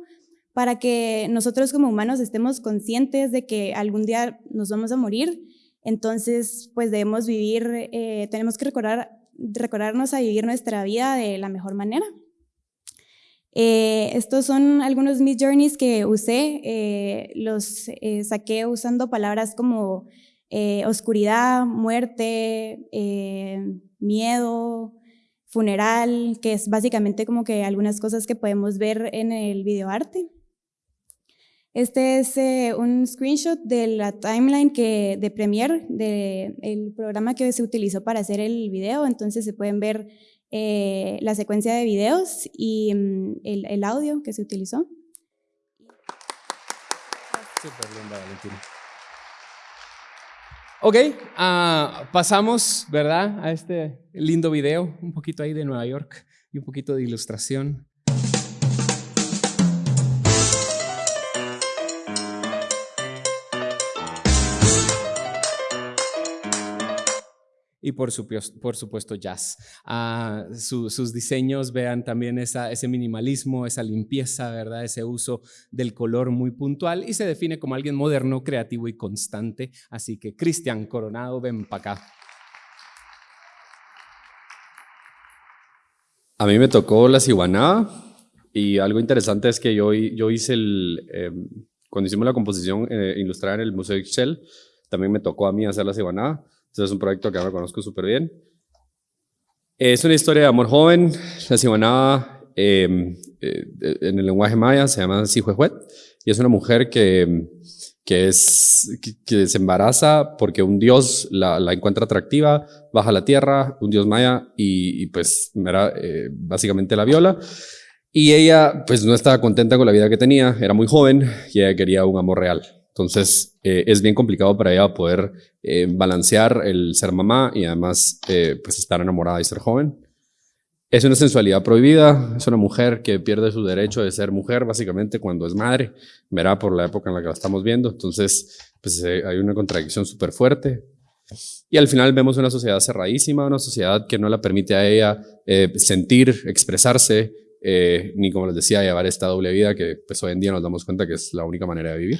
para que nosotros como humanos estemos conscientes de que algún día nos vamos a morir entonces, pues debemos vivir, eh, tenemos que recordar, recordarnos a vivir nuestra vida de la mejor manera. Eh, estos son algunos mis journeys que usé, eh, los saqué usando palabras como oscuridad, muerte, miedo, funeral, que es básicamente como que algunas cosas que podemos ver en el videoarte. Este es eh, un screenshot de la timeline que, de Premiere, del programa que se utilizó para hacer el video. Entonces se pueden ver eh, la secuencia de videos y mm, el, audio que se utilizó.
Súper linda, Valentina. Ok, ah, pasamos, ¿verdad? A este lindo video, un poquito ahí de Nueva York y un poquito de ilustración. Y por, por supuesto jazz. Ah, sus diseños vean también esa, ese minimalismo, esa limpieza, ¿verdad? ese uso del color muy puntual y se define como alguien moderno, creativo y constante. Así que Cristian Coronado, ven para acá.
A mí me tocó la ciguaná y algo interesante es que yo, yo hice el, em, cuando hicimos la composición eh, ilustrada en el Museo Excel, también me tocó a mí hacer la ciguaná es un proyecto que ahora conozco súper bien. Es una historia de amor joven, la cibanaba em, eh, en el lenguaje maya se llama Sijuejuet, y es una mujer que, que, es, que, se embaraza porque un dios la, la, encuentra atractiva, baja a la tierra, un dios maya, y, pues eh, básicamente la viola. Y ella pues no estaba contenta con la vida que tenía, era muy joven y ella quería un amor real. Entonces, eh, es bien complicado para ella poder eh, balancear el ser mamá y además eh, pues estar enamorada y ser joven. Es una sensualidad prohibida, es una mujer que pierde su derecho de ser mujer básicamente cuando es madre, verá por la época en la que la estamos viendo, entonces pues hay una contradicción súper fuerte. Y al final vemos una sociedad cerradísima, una sociedad que no la permite a ella sentir, expresarse, ni como les decía, llevar esta doble vida que pues hoy en día nos damos cuenta que es la única manera de vivir.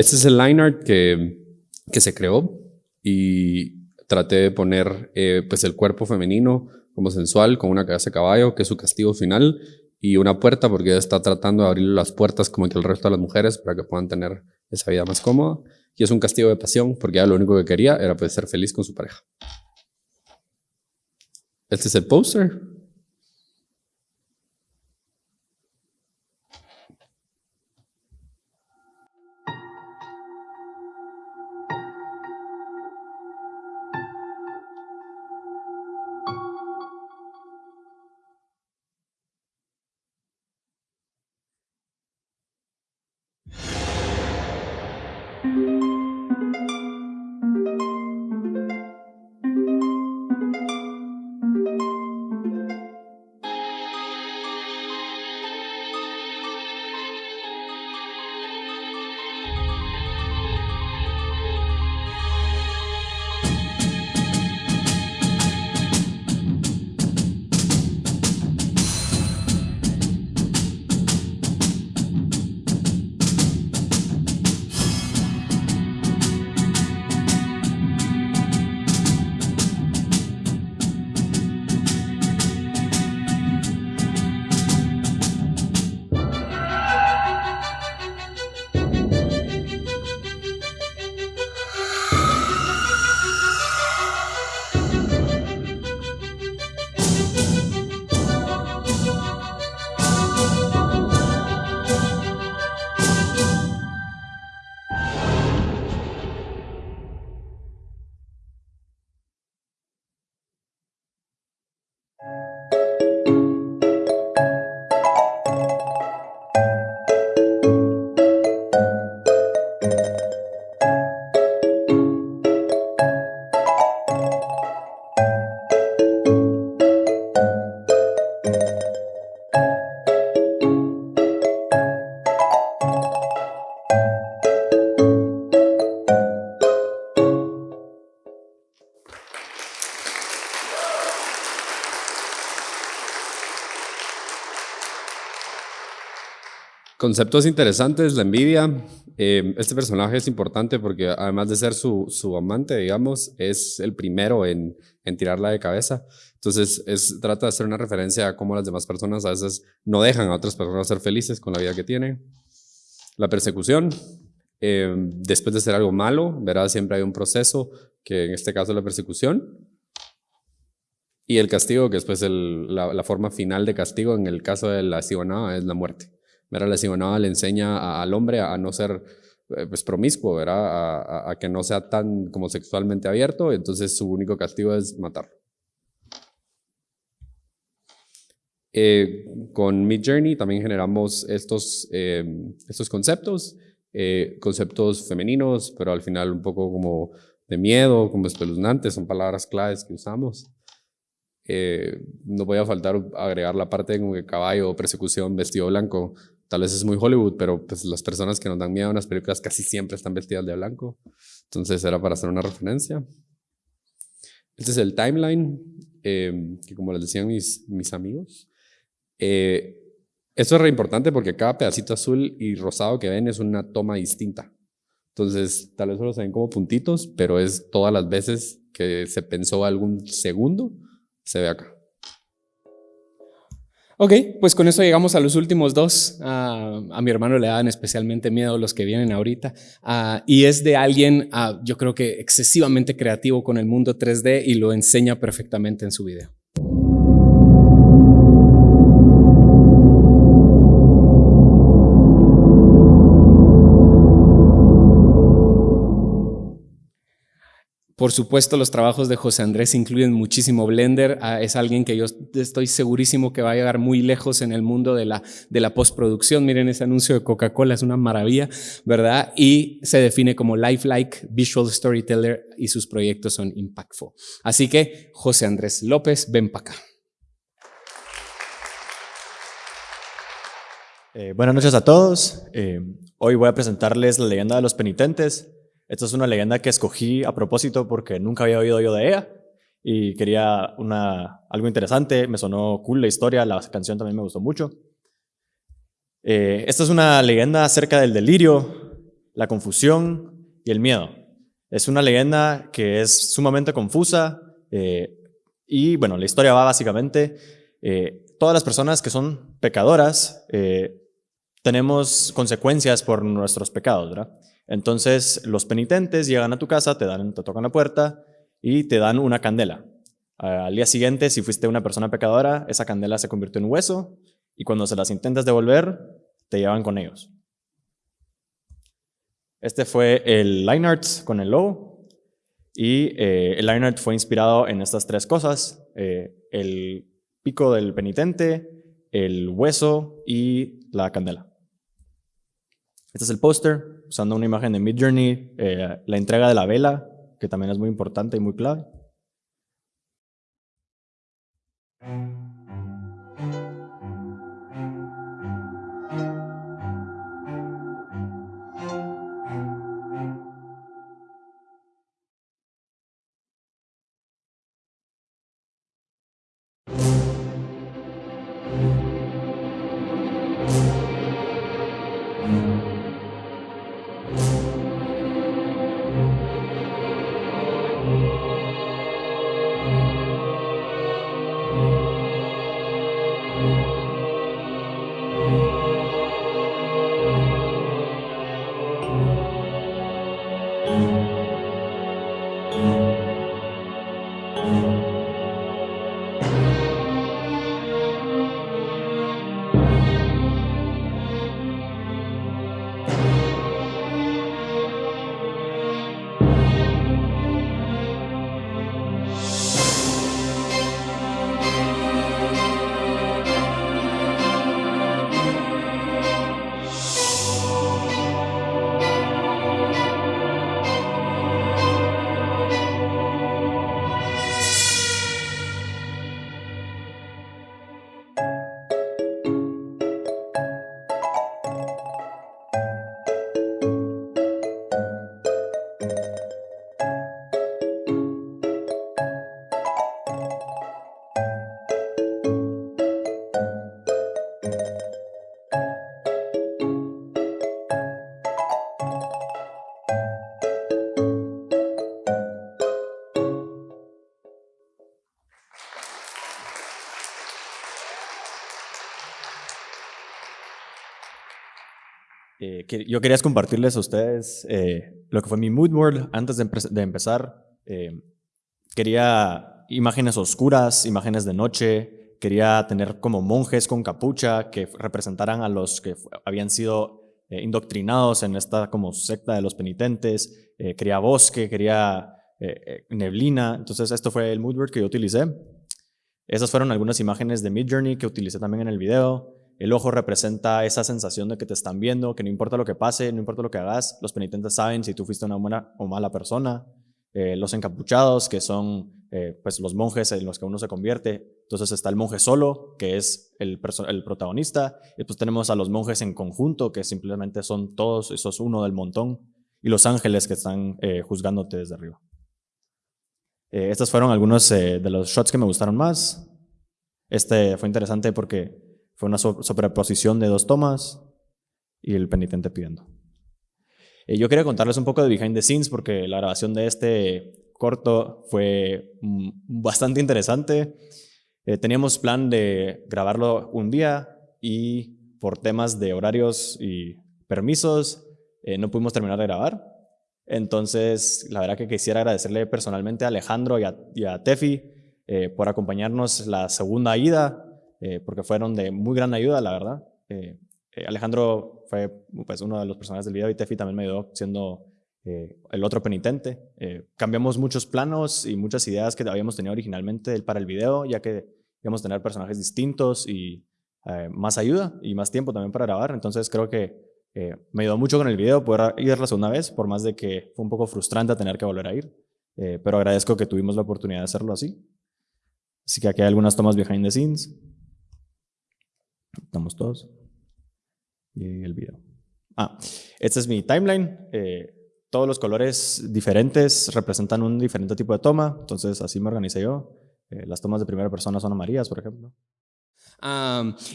Este es el line art que, que se creó y traté de poner eh, pues el cuerpo femenino como sensual con una cabeza de caballo, que es su castigo final, y una puerta porque está tratando de abrir las puertas como que el resto de las mujeres para que puedan tener esa vida más cómoda. Y es un castigo de pasión porque ella lo único que quería era poder ser feliz con su pareja. Este es el póster. Conceptos interesantes, la envidia. Eh, este personaje es importante porque además de ser su, su amante, digamos, es el primero en, en tirarla de cabeza. Entonces, es, trata de hacer una referencia a cómo las demás personas a veces no dejan a otras personas ser felices con la vida que tienen. La persecución, eh, después de hacer algo malo, verá, siempre hay un proceso, que en este caso la persecución. Y el castigo, que después la, forma final de castigo, en el caso de la cibonada, es la muerte. Verá, la cibonada le enseña a, al hombre a, no ser eh, pues, promiscuo, ¿verdad? A, a, que no sea tan como sexualmente abierto, entonces su único castigo es matarlo. Eh, con Mid Journey también generamos estos, eh, estos conceptos, eh, conceptos femeninos, pero al final un poco como de miedo, como espeluznantes, son palabras claves que usamos. Eh, no voy a faltar agregar la parte como que caballo, persecución, vestido blanco. Tal vez es muy Hollywood, pero pues las personas que nos dan miedo en las películas casi siempre están vestidas de blanco. Entonces era para hacer una referencia. Este es el timeline, eh, que como les decían mis, mis amigos, eh, eso es re importante porque cada pedacito azul y rosado que ven es una toma distinta. Entonces, tal vez solo se ven como puntitos, pero es todas las veces que se pensó algún segundo, se ve acá.
Ok, pues con eso llegamos a los últimos dos. Uh, a mi hermano le dan especialmente miedo los que vienen ahorita. Uh, y es de alguien, uh, yo creo que excesivamente creativo con el mundo 3D y lo enseña perfectamente en su video. Por supuesto, los trabajos de José Andrés incluyen muchísimo Blender. Ah, es alguien que yo estoy segurísimo que va a llegar muy lejos en el mundo de la, de la postproducción. Miren ese anuncio de Coca-Cola, es una maravilla, ¿verdad? Y se define como lifelike, visual storyteller y sus proyectos son impactful. Así que, José Andrés López, ven para acá.
Eh, buenas noches a todos. Eh, hoy voy a presentarles la leyenda de los penitentes. Esta es una leyenda que escogí a propósito porque nunca había oído yo de ella y quería una, algo interesante. Me sonó cool la historia, la canción también me gustó mucho. Eh, esta es una leyenda acerca del delirio, la confusión y el miedo. Es una leyenda que es sumamente confusa eh, y bueno, la historia va básicamente, eh, todas las personas que son pecadoras tenemos consecuencias por nuestros pecados, ¿verdad? Entonces los penitentes llegan a tu casa, te, dan, te tocan la puerta y te dan una candela. Al día siguiente, si fuiste una persona pecadora, esa candela se convirtió en hueso y cuando se las intentas devolver, te llevan con ellos. Este fue el line art con el logo y eh, el line art fue inspirado en estas tres cosas, eh, el pico del penitente, el hueso y la candela. Este es el póster, usando una imagen de Midjourney, eh, la entrega de la vela, que también es muy importante y muy clave. Yo quería compartirles a ustedes eh, lo que fue mi mood board antes de, empezar. Eh, quería imágenes oscuras, imágenes de noche. Quería tener como monjes con capucha que representaran a los que habían sido indoctrinados en esta como secta de los penitentes. quería bosque, quería neblina. Entonces esto fue el mood board que yo utilicé. Esas fueron algunas imágenes de Midjourney que utilicé también en el video. El ojo representa esa sensación de que te están viendo, que no importa lo que pase, no importa lo que hagas, los penitentes saben si tú fuiste una buena o mala persona. Eh, los encapuchados, que son eh, pues los monjes en los que uno se convierte. Entonces está el monje solo, que es el, el protagonista. Y después tenemos a los monjes en conjunto, que simplemente son todos, esos uno del montón. Y los ángeles que están eh, juzgándote desde arriba. Eh, estos fueron algunos de los shots que me gustaron más. Este fue interesante porque fue una sobreposición de dos tomas y el penitente pidiendo. Eh, yo quería contarles un poco de behind the scenes porque la grabación de este corto fue mm, bastante interesante. teníamos plan de grabarlo un día y por temas de horarios y permisos no pudimos terminar de grabar. Entonces, la verdad que quisiera agradecerle personalmente a Alejandro y a, Tefi eh, por acompañarnos la segunda ida, eh, porque fueron de muy gran ayuda, la verdad. Eh, Alejandro fue pues, uno de los personajes del video y Tefi también me ayudó siendo el otro penitente. cambiamos muchos planos y muchas ideas que habíamos tenido originalmente para el video, ya que íbamos a tener personajes distintos y más ayuda y más tiempo también para grabar. Entonces, creo que eh, me ayudó mucho con el video poder ir la segunda vez, por más de que fue un poco frustrante tener que volver a ir. Eh, pero agradezco que tuvimos la oportunidad de hacerlo así. Así que aquí hay algunas tomas behind the scenes. Estamos todos. Y el video. Ah, este es mi timeline. Eh, todos los colores diferentes representan un diferente tipo de toma. Entonces así me organicé yo. las tomas de primera persona son amarillas, por ejemplo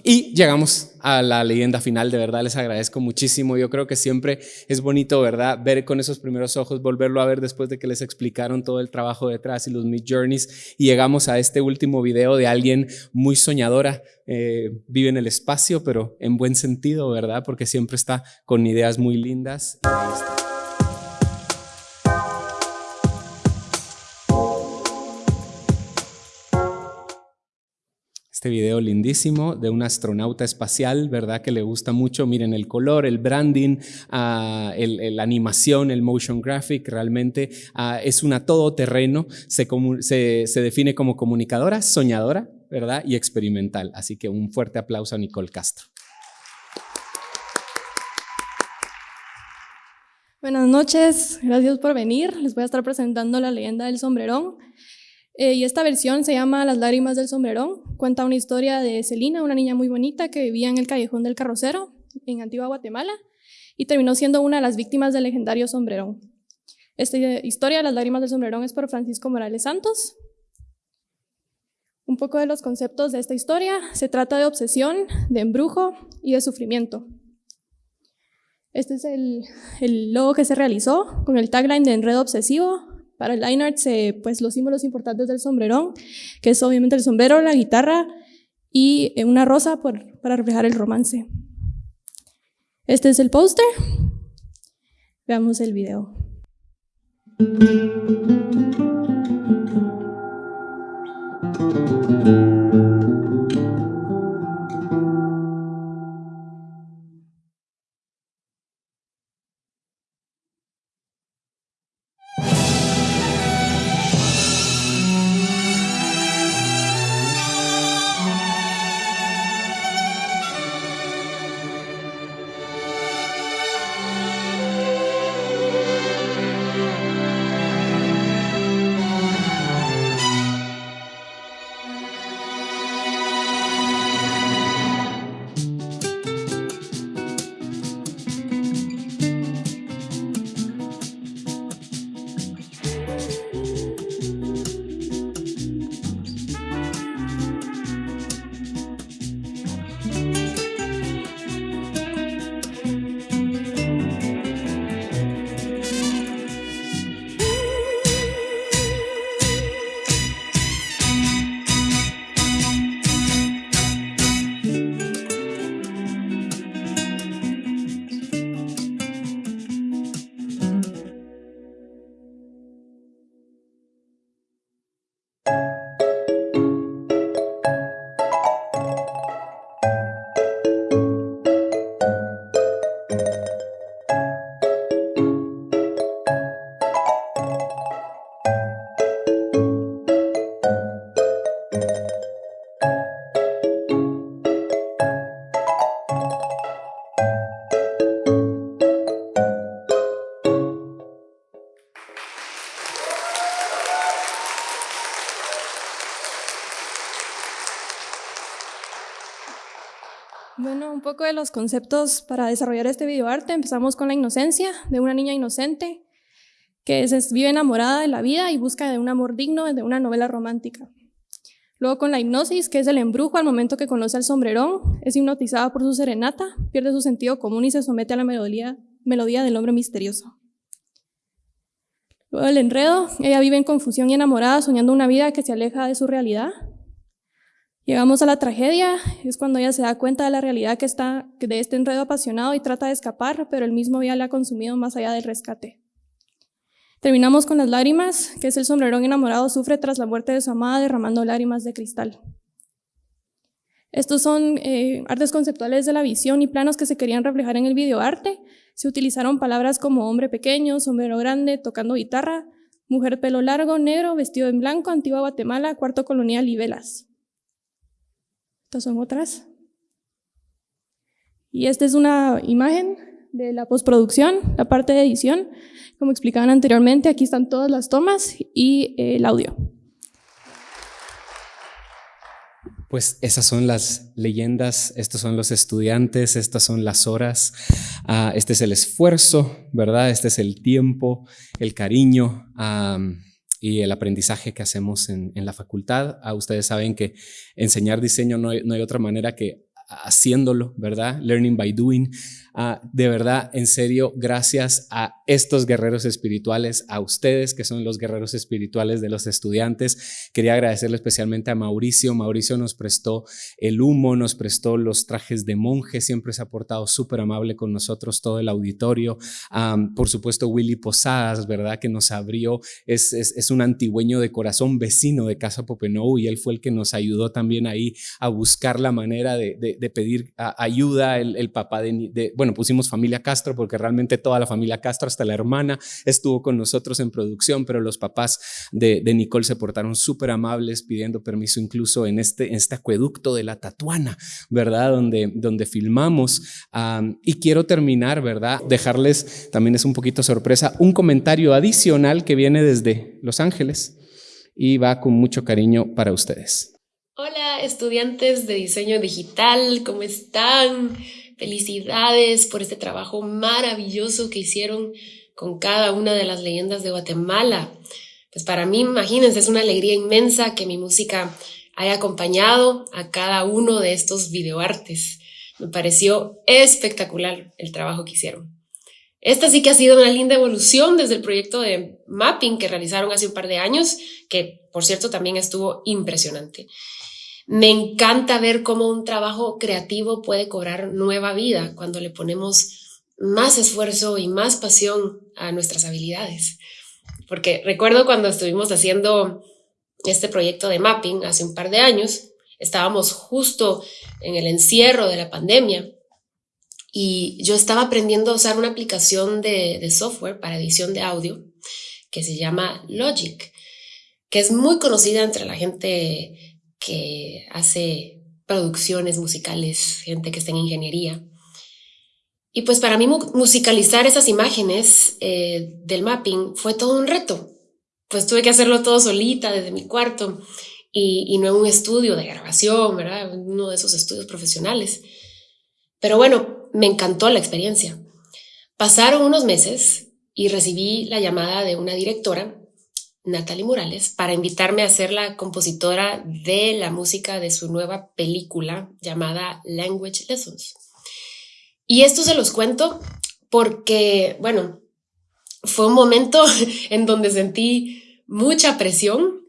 y llegamos a la leyenda final, de verdad les agradezco muchísimo. Yo creo que siempre es bonito, ¿verdad? Ver con esos primeros ojos, volverlo a ver después de que les explicaron todo el trabajo detrás y los Mid Journeys. Y llegamos a este último video de alguien muy soñadora, eh, vive en el espacio, pero en buen sentido, ¿verdad? Porque siempre está con ideas muy lindas. Este video lindísimo de un astronauta espacial, ¿verdad? Que le gusta mucho. Miren el color, el branding, uh, el, la animación, el motion graphic, realmente uh, es una todoterreno. Se, se define como comunicadora, soñadora, ¿verdad? Y experimental. Así que un fuerte aplauso a Nicole Castro.
Buenas noches, gracias por venir. Les voy a estar presentando la leyenda del sombrerón. Eh, y esta versión se llama Las lágrimas del sombrerón. Cuenta una historia de Celina, una niña muy bonita que vivía en el callejón del carrocero en Antigua Guatemala y terminó siendo una de las víctimas del legendario sombrerón. Esta historia, Las lágrimas del sombrerón, es por Francisco Morales Santos. Un poco de los conceptos de esta historia. Se trata de obsesión, de embrujo y de sufrimiento. Este es el, el logo que se realizó con el tagline de Enredo Obsesivo, para el line art, pues los símbolos importantes del sombrerón, que es obviamente el sombrero, la guitarra y eh, una rosa por, para reflejar el romance. Este es el póster. Veamos el video. Conceptos para desarrollar este videoarte. Empezamos con la inocencia de una niña inocente que se vive enamorada de la vida y busca de un amor digno de una novela romántica. Luego con la hipnosis, que es el embrujo al momento que conoce al sombrerón, es hipnotizada por su serenata, pierde su sentido común y se somete a la melodía, melodía del hombre misterioso. Luego el enredo, ella vive en confusión y enamorada, soñando una vida que se aleja de su realidad. Llegamos a la tragedia, es cuando ella se da cuenta de la realidad que está de este enredo apasionado y trata de escapar, pero el mismo ya le ha consumido más allá del rescate. Terminamos con las lágrimas, que es el sombrerón enamorado sufre tras la muerte de su amada derramando lágrimas de cristal. Estos son eh, artes conceptuales de la visión y planos que se querían reflejar en el videoarte. Se utilizaron palabras como hombre pequeño, sombrero grande, tocando guitarra, mujer pelo largo, negro, vestido en blanco, antigua Guatemala, cuarto colonial y velas. Estas son otras. Y esta es una imagen de la postproducción, la parte de edición. Como explicaban anteriormente, aquí están todas las tomas y eh, el audio.
Pues esas son las leyendas, estos son los estudiantes, estas son las horas, uh, este es el esfuerzo, ¿verdad? Este es el tiempo, el cariño um, y el aprendizaje que hacemos en, en la facultad. Uh, ustedes saben que enseñar diseño no hay, no hay otra manera que haciéndolo, ¿verdad? Learning by doing. Uh, de verdad, en serio, gracias a estos guerreros espirituales, a ustedes que son los guerreros espirituales de los estudiantes. Quería agradecerle especialmente a Mauricio. Mauricio nos prestó el humo, nos prestó los trajes de monje, siempre se ha portado súper amable con nosotros, todo el auditorio. Por supuesto, Willy Posadas, ¿verdad? Que nos abrió, es, es, es, un antigüeño de corazón vecino de Casa Popenow y él fue el que nos ayudó también ahí a buscar la manera de, de, pedir ayuda. El, papá de, pusimos familia Castro porque realmente toda la familia Castro, hasta la hermana, estuvo con nosotros en producción, pero los papás de, de Nicole se portaron súper amables pidiendo permiso incluso en este, en este acueducto de la Tatuana, ¿verdad? Donde, donde filmamos. Um, y quiero terminar, ¿verdad? Dejarles, también es un poquito sorpresa, un comentario adicional que viene desde Los Ángeles y va con mucho cariño para ustedes.
Hola estudiantes de diseño digital, ¿cómo están? Felicidades por este trabajo maravilloso que hicieron con cada una de las leyendas de Guatemala. Pues para mí, imagínense, es una alegría inmensa que mi música haya acompañado a cada uno de estos videoartes. Me pareció espectacular el trabajo que hicieron. Esta sí que ha sido una linda evolución desde el proyecto de mapping que realizaron hace un par de años, que por cierto también estuvo impresionante. Me encanta ver cómo un trabajo creativo puede cobrar nueva vida cuando le ponemos más esfuerzo y más pasión a nuestras habilidades. Porque recuerdo cuando estuvimos haciendo este proyecto de mapping hace un par de años, estábamos justo en el encierro de la pandemia y yo estaba aprendiendo a usar una aplicación de, software para edición de audio que se llama Logic, que es muy conocida entre la gente que hace producciones musicales, gente que está en ingeniería. Y pues para mí musicalizar esas imágenes eh, del mapping fue todo un reto. Pues tuve que hacerlo todo solita desde mi cuarto y, y no en un estudio de grabación, ¿verdad? Uno de esos estudios profesionales. Pero bueno, me encantó la experiencia. Pasaron unos meses y recibí la llamada de una directora Natalie Morales para invitarme a ser la compositora de la música de su nueva película llamada Language Lessons. Y esto se los cuento porque, bueno, fue un momento en donde sentí mucha presión.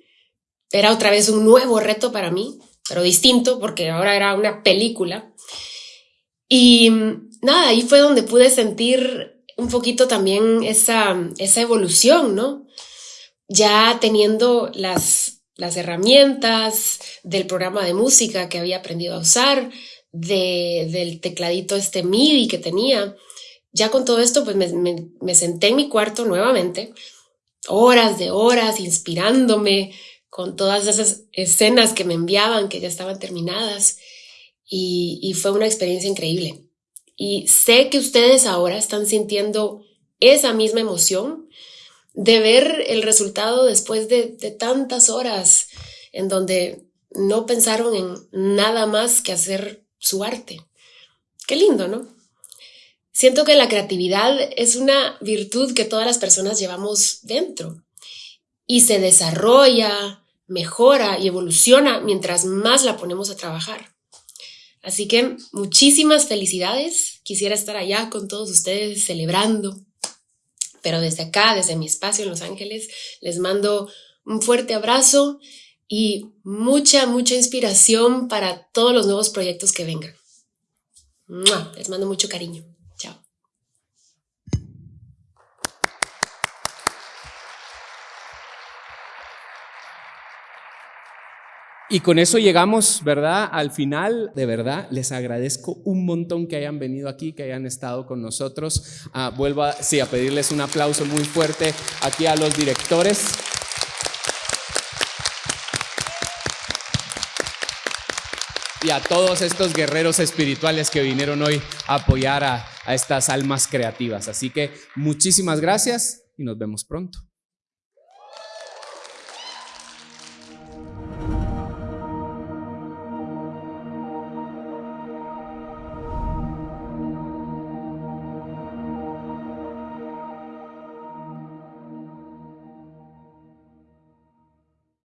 Era otra vez un nuevo reto para mí, pero distinto porque ahora era una película. Y nada, ahí fue donde pude sentir un poquito también esa, esa evolución, ¿no? Ya teniendo las, las herramientas del programa de música que había aprendido a usar, de, del tecladito este MIDI que tenía, ya con todo esto, pues me, me, senté en mi cuarto nuevamente, horas de horas, inspirándome con todas esas escenas que me enviaban, que ya estaban terminadas, y fue una experiencia increíble. Y sé que ustedes ahora están sintiendo esa misma emoción de ver el resultado después de, tantas horas en donde no pensaron en nada más que hacer su arte. Qué lindo, ¿no? Siento que la creatividad es una virtud que todas las personas llevamos dentro y se desarrolla, mejora y evoluciona mientras más la ponemos a trabajar. Así que muchísimas felicidades. Quisiera estar allá con todos ustedes celebrando. Pero desde acá, desde mi espacio en Los Ángeles, les mando un fuerte abrazo y mucha, mucha inspiración para todos los nuevos proyectos que vengan. Les mando mucho cariño.
Y con eso llegamos, ¿verdad? Al final, de verdad, les agradezco un montón que hayan venido aquí, que hayan estado con nosotros. Ah, vuelvo a, sí, a pedirles un aplauso muy fuerte aquí a los directores. Y a todos estos guerreros espirituales que vinieron hoy a apoyar a, a estas almas creativas. Así que muchísimas gracias y nos vemos pronto.